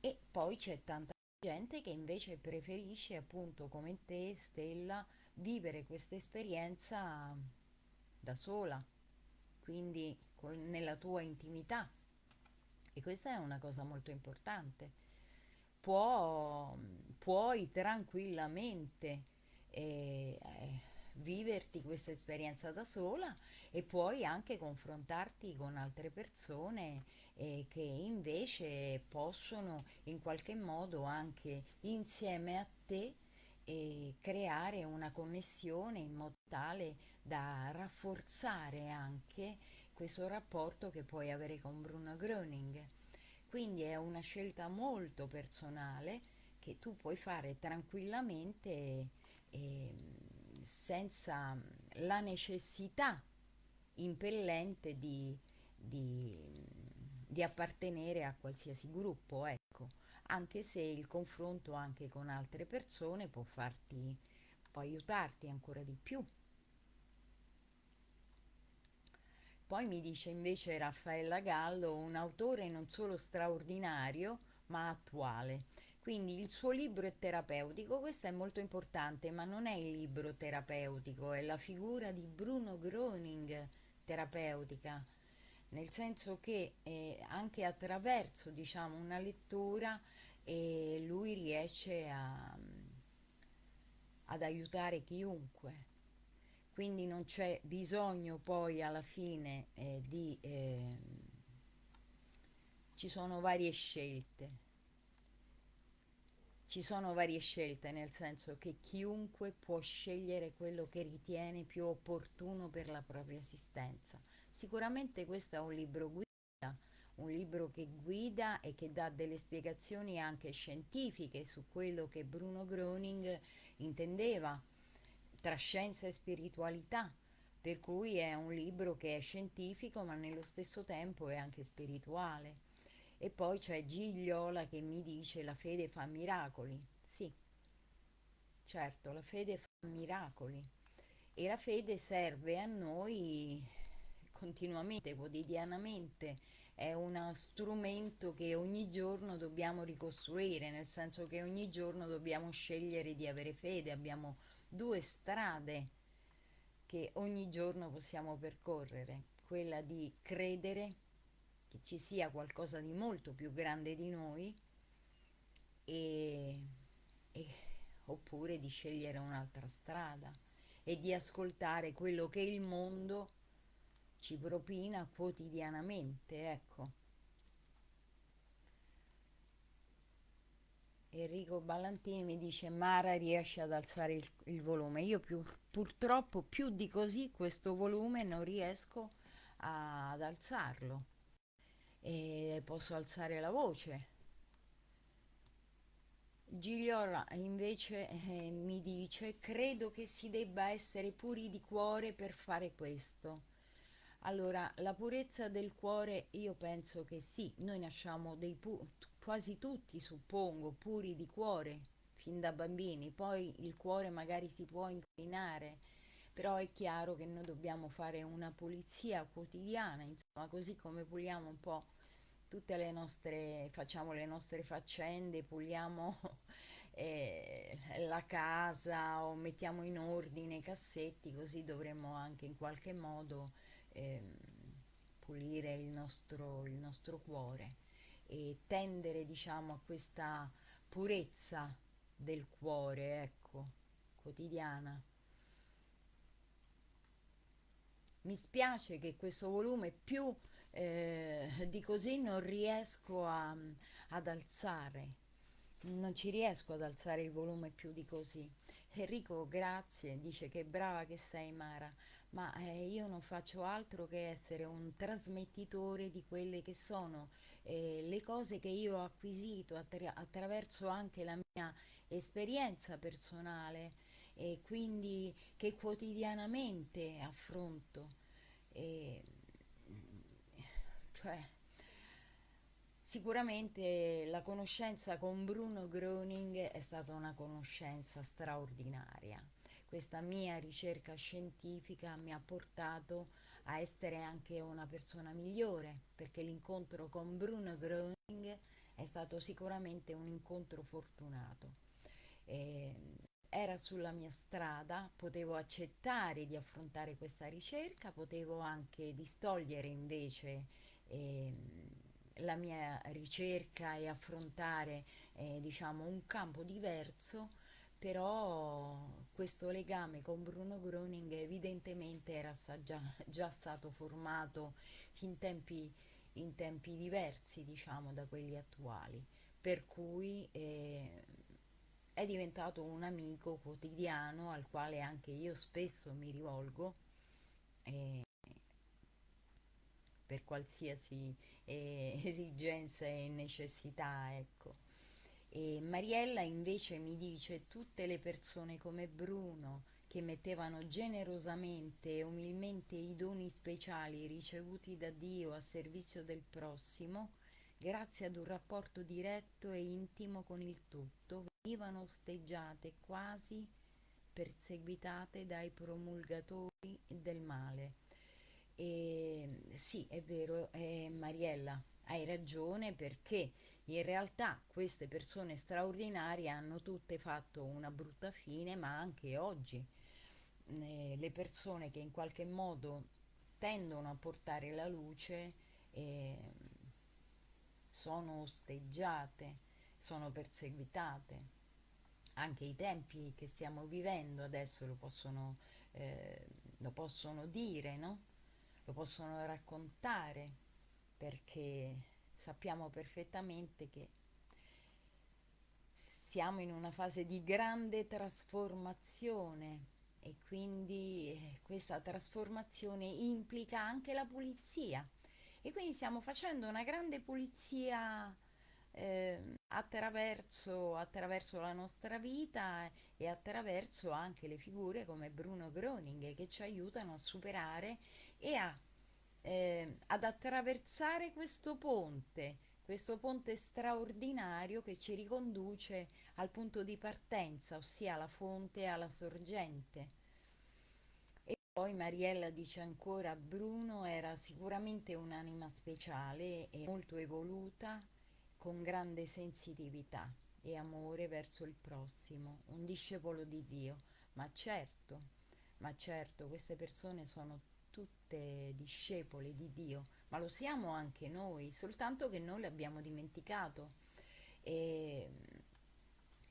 E poi c'è tanta gente che invece preferisce, appunto, come te, Stella, vivere questa esperienza da sola, quindi nella tua intimità. E questa è una cosa molto importante. Può, puoi tranquillamente eh, eh, viverti questa esperienza da sola e puoi anche confrontarti con altre persone eh, che invece possono in qualche modo anche insieme a te eh, creare una connessione in modo tale da rafforzare anche questo rapporto che puoi avere con Bruno Gröning. Quindi è una scelta molto personale che tu puoi fare tranquillamente eh, senza la necessità impellente di, di, di, appartenere a qualsiasi gruppo, ecco, anche se il confronto anche con altre persone può farti, può aiutarti ancora di più. Poi mi dice invece Raffaella Gallo, un autore non solo straordinario, ma attuale. Quindi il suo libro è terapeutico, questo è molto importante, ma non è il libro terapeutico, è la figura di Bruno Groening terapeutica, nel senso che eh, anche attraverso diciamo, una lettura eh, lui riesce a, ad aiutare chiunque. Quindi non c'è bisogno poi alla fine eh, di... Eh, ci sono varie scelte ci sono varie scelte, nel senso che chiunque può scegliere quello che ritiene più opportuno per la propria esistenza. Sicuramente questo è un libro guida, un libro che guida e che dà delle spiegazioni anche scientifiche su quello che Bruno Groening intendeva tra scienza e spiritualità, per cui è un libro che è scientifico ma nello stesso tempo è anche spirituale. E poi c'è Gigliola che mi dice la fede fa miracoli. Sì, certo, la fede fa miracoli. E la fede serve a noi continuamente, quotidianamente. È uno strumento che ogni giorno dobbiamo ricostruire, nel senso che ogni giorno dobbiamo scegliere di avere fede. Abbiamo due strade che ogni giorno possiamo percorrere, quella di credere che ci sia qualcosa di molto più grande di noi e, e, oppure di scegliere un'altra strada e di ascoltare quello che il mondo ci propina quotidianamente, ecco. Enrico Ballantini mi dice Mara riesce ad alzare il, il volume. Io più, purtroppo più di così questo volume non riesco a, ad alzarlo e posso alzare la voce. Gigliola invece eh, mi dice credo che si debba essere puri di cuore per fare questo. Allora, la purezza del cuore io penso che sì, noi nasciamo dei pu- quasi tutti, suppongo, puri di cuore fin da bambini, poi il cuore magari si può inclinare, però è chiaro che noi dobbiamo fare una pulizia quotidiana, insomma, così come puliamo un po' tutte le nostre, facciamo le nostre faccende, puliamo [LAUGHS] eh, la casa o mettiamo in ordine i cassetti, così dovremmo anche in qualche modo eh, pulire il nostro, il nostro cuore e tendere diciamo a questa purezza del cuore, ecco, quotidiana. Mi spiace che questo volume più eh, di così non riesco a, ad alzare, non ci riesco ad alzare il volume più di così. Enrico, grazie, dice che brava che sei Mara, ma eh, io non faccio altro che essere un trasmettitore di quelle che sono eh, le cose che io ho acquisito attra attraverso anche la mia esperienza personale e quindi che quotidianamente affronto. E, cioè, sicuramente la conoscenza con Bruno Groening è stata una conoscenza straordinaria. Questa mia ricerca scientifica mi ha portato a essere anche una persona migliore, perché l'incontro con Bruno Groening è stato sicuramente un incontro fortunato. Eh, era sulla mia strada, potevo accettare di affrontare questa ricerca, potevo anche distogliere invece eh, la mia ricerca e affrontare eh, diciamo un campo diverso però questo legame con Bruno Groning evidentemente era già, già stato formato in tempi, in tempi, diversi diciamo da quelli attuali. Per cui eh, è diventato un amico quotidiano al quale anche io spesso mi rivolgo eh, per qualsiasi eh, [LAUGHS] esigenza e necessità ecco e Mariella invece mi dice tutte le persone come Bruno che mettevano generosamente e umilmente i doni speciali ricevuti da Dio a servizio del prossimo, grazie ad un rapporto diretto e intimo con il tutto, venivano osteggiate quasi perseguitate dai promulgatori del male. E sì, è vero, eh, Mariella, hai ragione perché in realtà queste persone straordinarie hanno tutte fatto una brutta fine, ma anche oggi eh, le persone che in qualche modo tendono a portare la luce eh, sono osteggiate, sono perseguitate. Anche i tempi che stiamo vivendo adesso lo possono, eh, lo possono dire, no? lo possono raccontare, perché sappiamo perfettamente che siamo in una fase di grande trasformazione e quindi eh, questa trasformazione implica anche la pulizia. E quindi stiamo facendo una grande pulizia eh, attraverso, attraverso la nostra vita e attraverso anche le figure come Bruno Groning che ci aiutano a superare e a eh, ad attraversare questo ponte, questo ponte straordinario che ci riconduce al punto di partenza, ossia alla fonte e alla sorgente. E poi Mariella dice ancora, Bruno era sicuramente un'anima speciale e molto evoluta, con grande sensitività e amore verso il prossimo, un discepolo di Dio. Ma certo, ma certo, queste persone sono tutte discepole di Dio, ma lo siamo anche noi, soltanto che noi l'abbiamo dimenticato. E,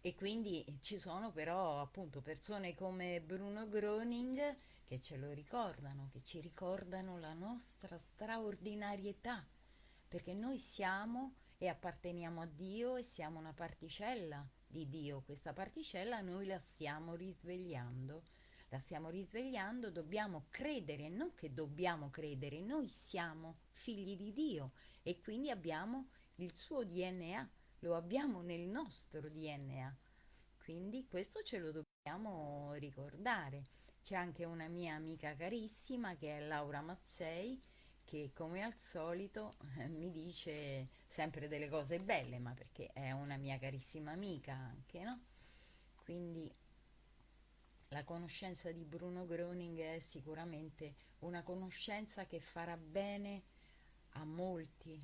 e quindi ci sono però appunto persone come Bruno Groning che ce lo ricordano, che ci ricordano la nostra straordinarietà, perché noi siamo e apparteniamo a Dio e siamo una particella di Dio, questa particella noi la stiamo risvegliando la stiamo risvegliando, dobbiamo credere, non che dobbiamo credere, noi siamo figli di Dio e quindi abbiamo il suo DNA, lo abbiamo nel nostro DNA. Quindi questo ce lo dobbiamo ricordare. C'è anche una mia amica carissima che è Laura Mazzei che come al solito eh, mi dice sempre delle cose belle, ma perché è una mia carissima amica anche, no? Quindi la conoscenza di Bruno Groning è sicuramente una conoscenza che farà bene a molti,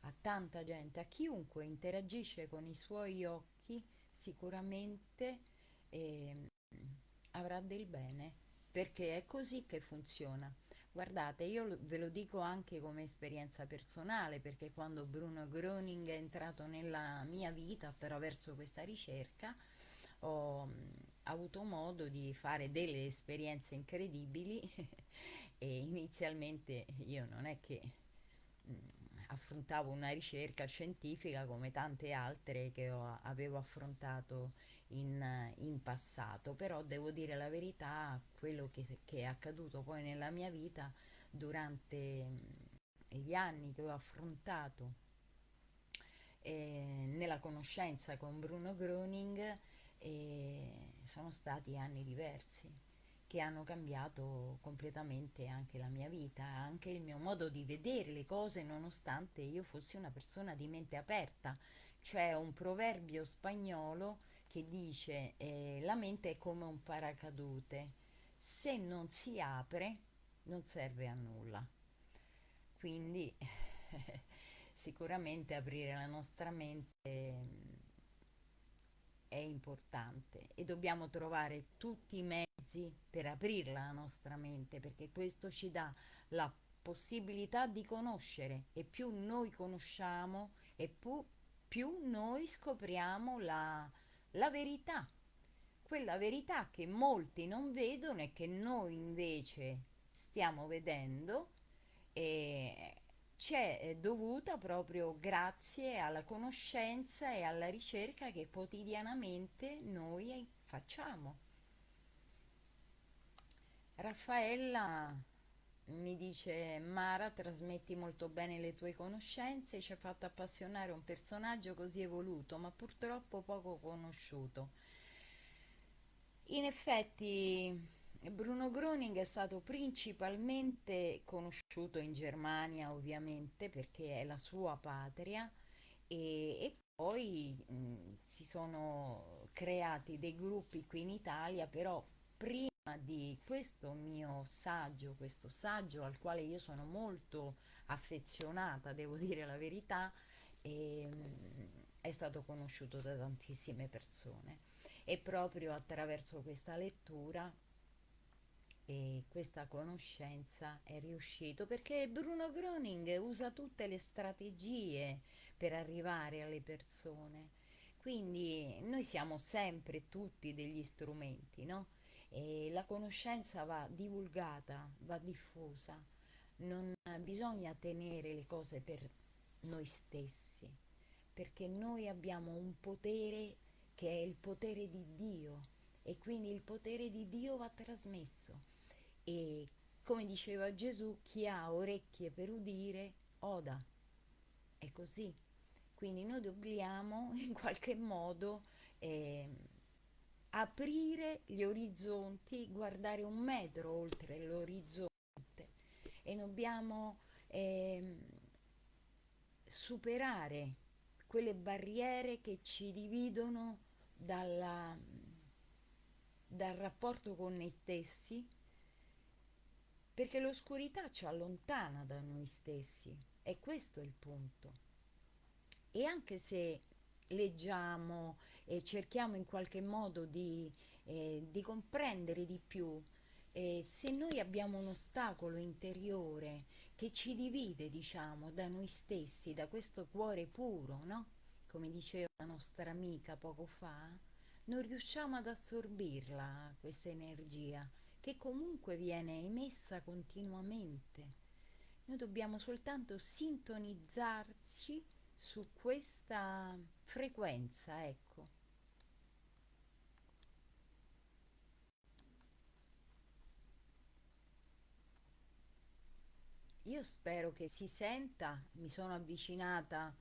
a tanta gente, a chiunque interagisce con i suoi occhi sicuramente eh, avrà del bene, perché è così che funziona. Guardate, io ve lo dico anche come esperienza personale, perché quando Bruno Groning è entrato nella mia vita attraverso questa ricerca, ho avuto modo di fare delle esperienze incredibili [LAUGHS] e inizialmente io non è che mh, affrontavo una ricerca scientifica come tante altre che ho, avevo affrontato in, in, passato, però devo dire la verità, quello che, che, è accaduto poi nella mia vita durante mh, gli anni che ho affrontato eh, nella conoscenza con Bruno Groning e sono stati anni diversi che hanno cambiato completamente anche la mia vita, anche il mio modo di vedere le cose nonostante io fossi una persona di mente aperta. C'è un proverbio spagnolo che dice eh, la mente è come un paracadute, se non si apre non serve a nulla. Quindi [LAUGHS] sicuramente aprire la nostra mente è importante e dobbiamo trovare tutti i mezzi per aprirla la nostra mente perché questo ci dà la possibilità di conoscere e più noi conosciamo e più, più noi scopriamo la, la verità, quella verità che molti non vedono e che noi invece stiamo vedendo e c'è eh, dovuta proprio grazie alla conoscenza e alla ricerca che quotidianamente noi facciamo. Raffaella mi dice Mara trasmetti molto bene le tue conoscenze ci ha fatto appassionare un personaggio così evoluto ma purtroppo poco conosciuto in effetti Bruno Groning è stato principalmente conosciuto in Germania ovviamente perché è la sua patria e, e poi mh, si sono creati dei gruppi qui in Italia però prima di questo mio saggio, questo saggio al quale io sono molto affezionata, devo [LAUGHS] dire la verità, e, è stato conosciuto da tantissime persone. E proprio attraverso questa lettura e questa conoscenza è riuscito perché Bruno Groning usa tutte le strategie per arrivare alle persone. Quindi noi siamo sempre tutti degli strumenti no? e la conoscenza va divulgata va diffusa. Non bisogna tenere le cose per noi stessi perché noi abbiamo un potere che è il potere di Dio e quindi il potere di Dio va trasmesso e come diceva Gesù, chi ha orecchie per udire, oda. È così. Quindi noi dobbiamo [LAUGHS] in qualche modo eh, aprire gli orizzonti, guardare un metro oltre l'orizzonte e dobbiamo eh, superare quelle barriere che ci dividono dalla, dal rapporto con noi stessi perché l'oscurità ci allontana da noi stessi, è questo il punto. E anche se leggiamo e cerchiamo in qualche modo di, eh, di comprendere di più, eh, se noi abbiamo un ostacolo interiore che ci divide, diciamo, da noi stessi, da questo cuore puro, no? Come diceva la nostra amica poco fa, non riusciamo ad assorbirla, questa energia, che comunque viene emessa continuamente. Noi dobbiamo soltanto sintonizzarci su questa frequenza, ecco. Io spero che si senta, mi sono avvicinata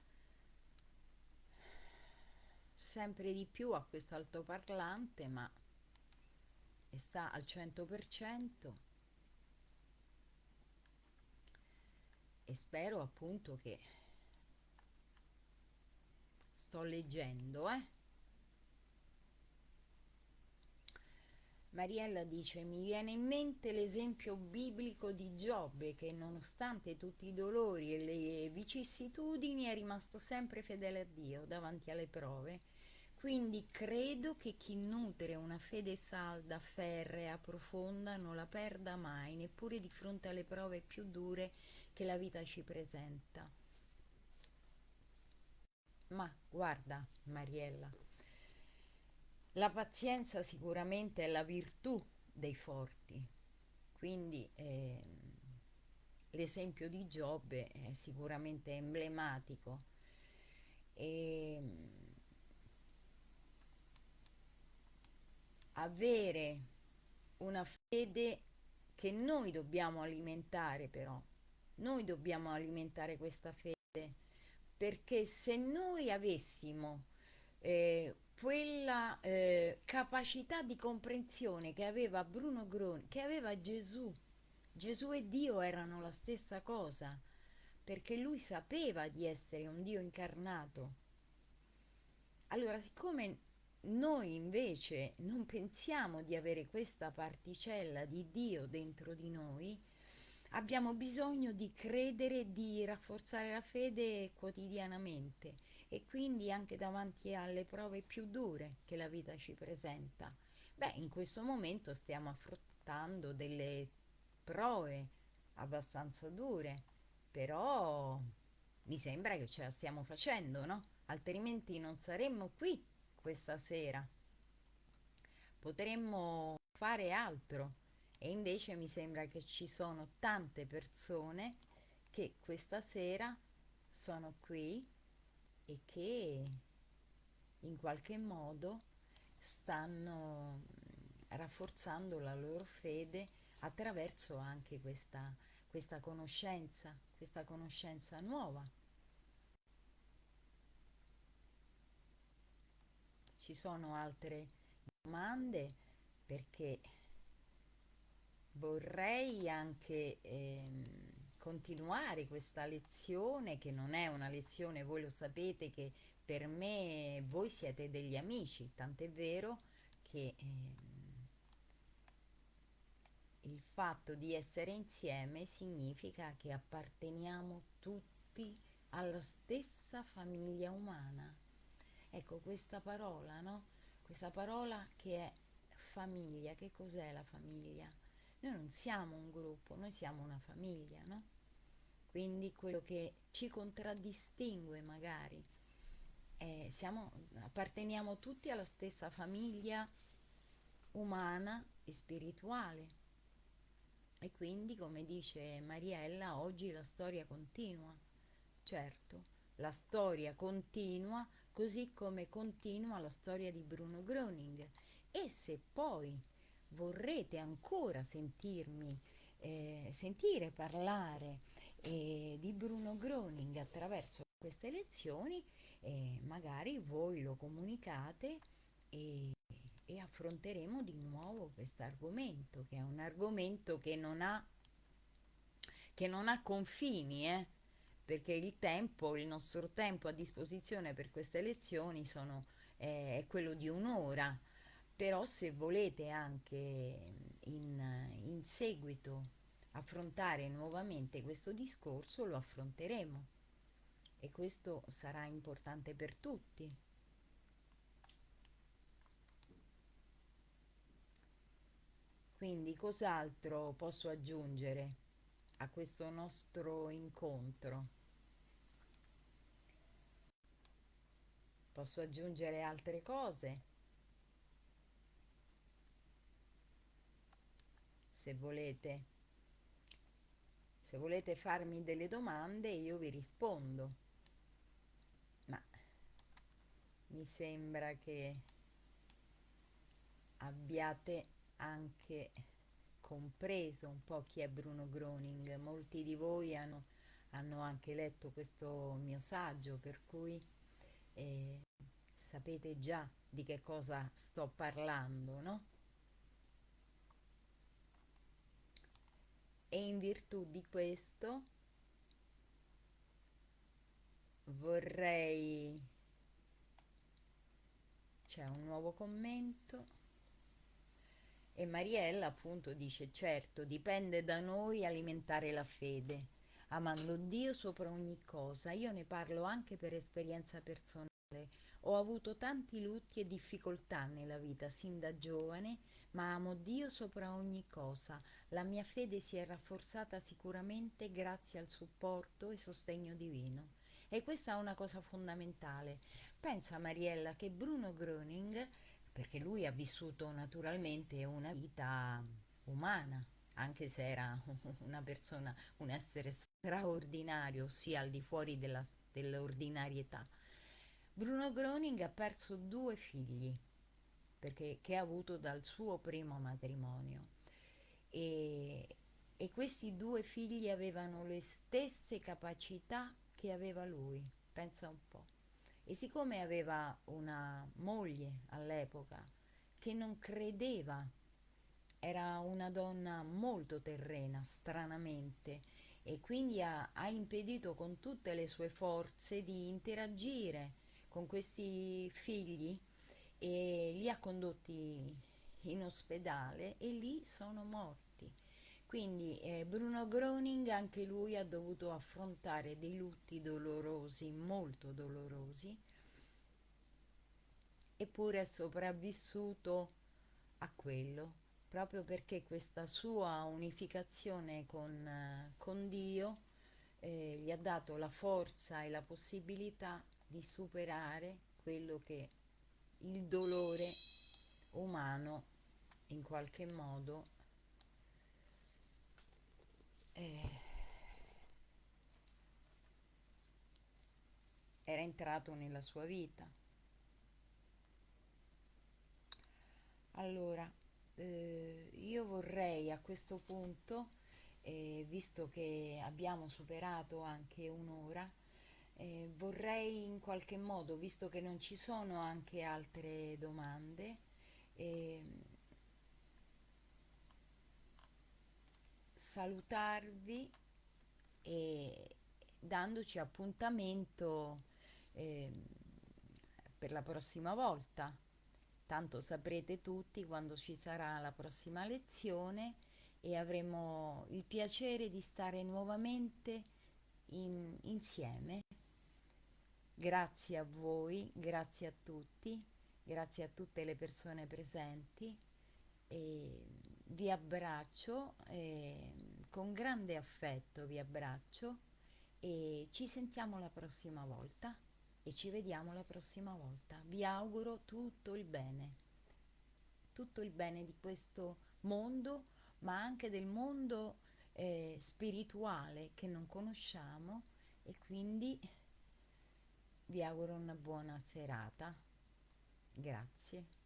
sempre di più a questo altoparlante, ma e sta al 100% e spero appunto che sto leggendo eh. Mariella dice mi viene in mente l'esempio biblico di Giobbe che nonostante tutti i dolori e le vicissitudini è rimasto sempre fedele a Dio davanti alle prove quindi credo che chi nutre una fede salda, ferrea, profonda non la perda mai, neppure di fronte alle prove più dure che la vita ci presenta. Ma guarda, Mariella, la pazienza sicuramente è la virtù dei forti, quindi eh, l'esempio di Giobbe è sicuramente emblematico. E, avere una fede che noi dobbiamo alimentare però, noi dobbiamo alimentare questa fede perché se noi avessimo eh, quella eh, capacità di comprensione che aveva Bruno Groni, che aveva Gesù, Gesù e Dio erano la stessa cosa, perché lui sapeva di essere un Dio incarnato. Allora, siccome noi invece non pensiamo di avere questa particella di Dio dentro di noi, abbiamo bisogno di credere, di rafforzare la fede quotidianamente e quindi anche davanti alle prove più dure che la vita ci presenta. Beh, in questo momento stiamo affrontando delle prove abbastanza dure, però mi sembra che ce la stiamo facendo, no? Altrimenti non saremmo qui questa sera. Potremmo fare altro e invece mi sembra che ci sono tante persone che questa sera sono qui e che in qualche modo stanno rafforzando la loro fede attraverso anche questa, questa conoscenza, questa conoscenza nuova. Ci sono altre domande perché vorrei anche ehm, continuare questa lezione che non è una lezione, voi lo sapete che per me voi siete degli amici, tant'è vero che ehm, il fatto di essere insieme significa che apparteniamo tutti alla stessa famiglia umana. Ecco questa parola, no? Questa parola che è famiglia, che cos'è la famiglia? Noi non siamo un gruppo, noi siamo una famiglia, no? Quindi quello che ci contraddistingue magari, è, siamo, apparteniamo tutti alla stessa famiglia umana e spirituale e quindi, come dice Mariella, oggi la storia continua. Certo, la storia continua così come continua la storia di Bruno Groening. E se poi vorrete ancora sentirmi, eh, sentire parlare eh, di Bruno Groening attraverso queste lezioni, eh, magari voi lo comunicate e e affronteremo di nuovo questo argomento, che è un argomento che non ha, che non ha confini, eh? Perché il tempo, il nostro tempo a disposizione per queste lezioni sono, eh, è quello di un'ora, però se volete anche in, in seguito affrontare nuovamente questo discorso lo affronteremo. E questo sarà importante per tutti. Quindi cos'altro posso aggiungere a questo nostro incontro? Posso aggiungere altre cose? Se volete. Se volete farmi delle domande io vi rispondo. Ma mi sembra che abbiate anche compreso un po' chi è Bruno Groening. Molti di voi hanno, hanno anche letto questo mio saggio, per cui eh, sapete già di che cosa sto parlando, no? E in virtù di questo vorrei... C'è un nuovo commento. E Mariella appunto dice, certo, dipende da noi alimentare la fede, amando Dio sopra ogni cosa. Io ne parlo anche per esperienza personale. Ho avuto tanti lutti e difficoltà nella vita sin da giovane, ma amo Dio sopra ogni cosa. La mia fede si è rafforzata sicuramente grazie al supporto e sostegno divino. E questa è una cosa fondamentale. Pensa Mariella che Bruno Gröning perché lui ha vissuto naturalmente una vita umana, anche se era [LAUGHS] una persona, un essere straordinario, ossia al di fuori dell'ordinarietà. Bruno Groning ha perso due figli perché, che ha avuto dal suo primo matrimonio e, e questi due figli avevano le stesse capacità che aveva lui, pensa un po' e siccome aveva una moglie all'epoca che non credeva, era una donna molto terrena, stranamente, e quindi ha, ha impedito con tutte le sue forze di interagire con questi figli e li ha condotti in ospedale e lì sono morti. Quindi eh, Bruno Groening anche lui ha dovuto affrontare dei lutti dolorosi, molto dolorosi, eppure è sopravvissuto a quello, proprio perché questa sua unificazione con, eh, con Dio eh, gli ha dato la forza e la possibilità di superare quello che il dolore umano in qualche modo era entrato nella sua vita. Allora, eh, io vorrei a questo punto, eh, visto che abbiamo superato anche un'ora, eh, vorrei in qualche modo, visto che non ci sono anche altre domande, salutarvi e dandoci appuntamento eh, per la prossima volta. Tanto saprete tutti quando ci sarà la prossima lezione e avremo il piacere di stare nuovamente in, insieme. Grazie a voi, grazie a tutti, grazie a tutte le persone presenti e vi abbraccio, eh, con grande affetto vi abbraccio e ci sentiamo la prossima volta e ci vediamo la prossima volta. Vi auguro tutto il bene, tutto il bene di questo mondo, ma anche del mondo eh, spirituale che non conosciamo e quindi vi auguro una buona serata. Grazie.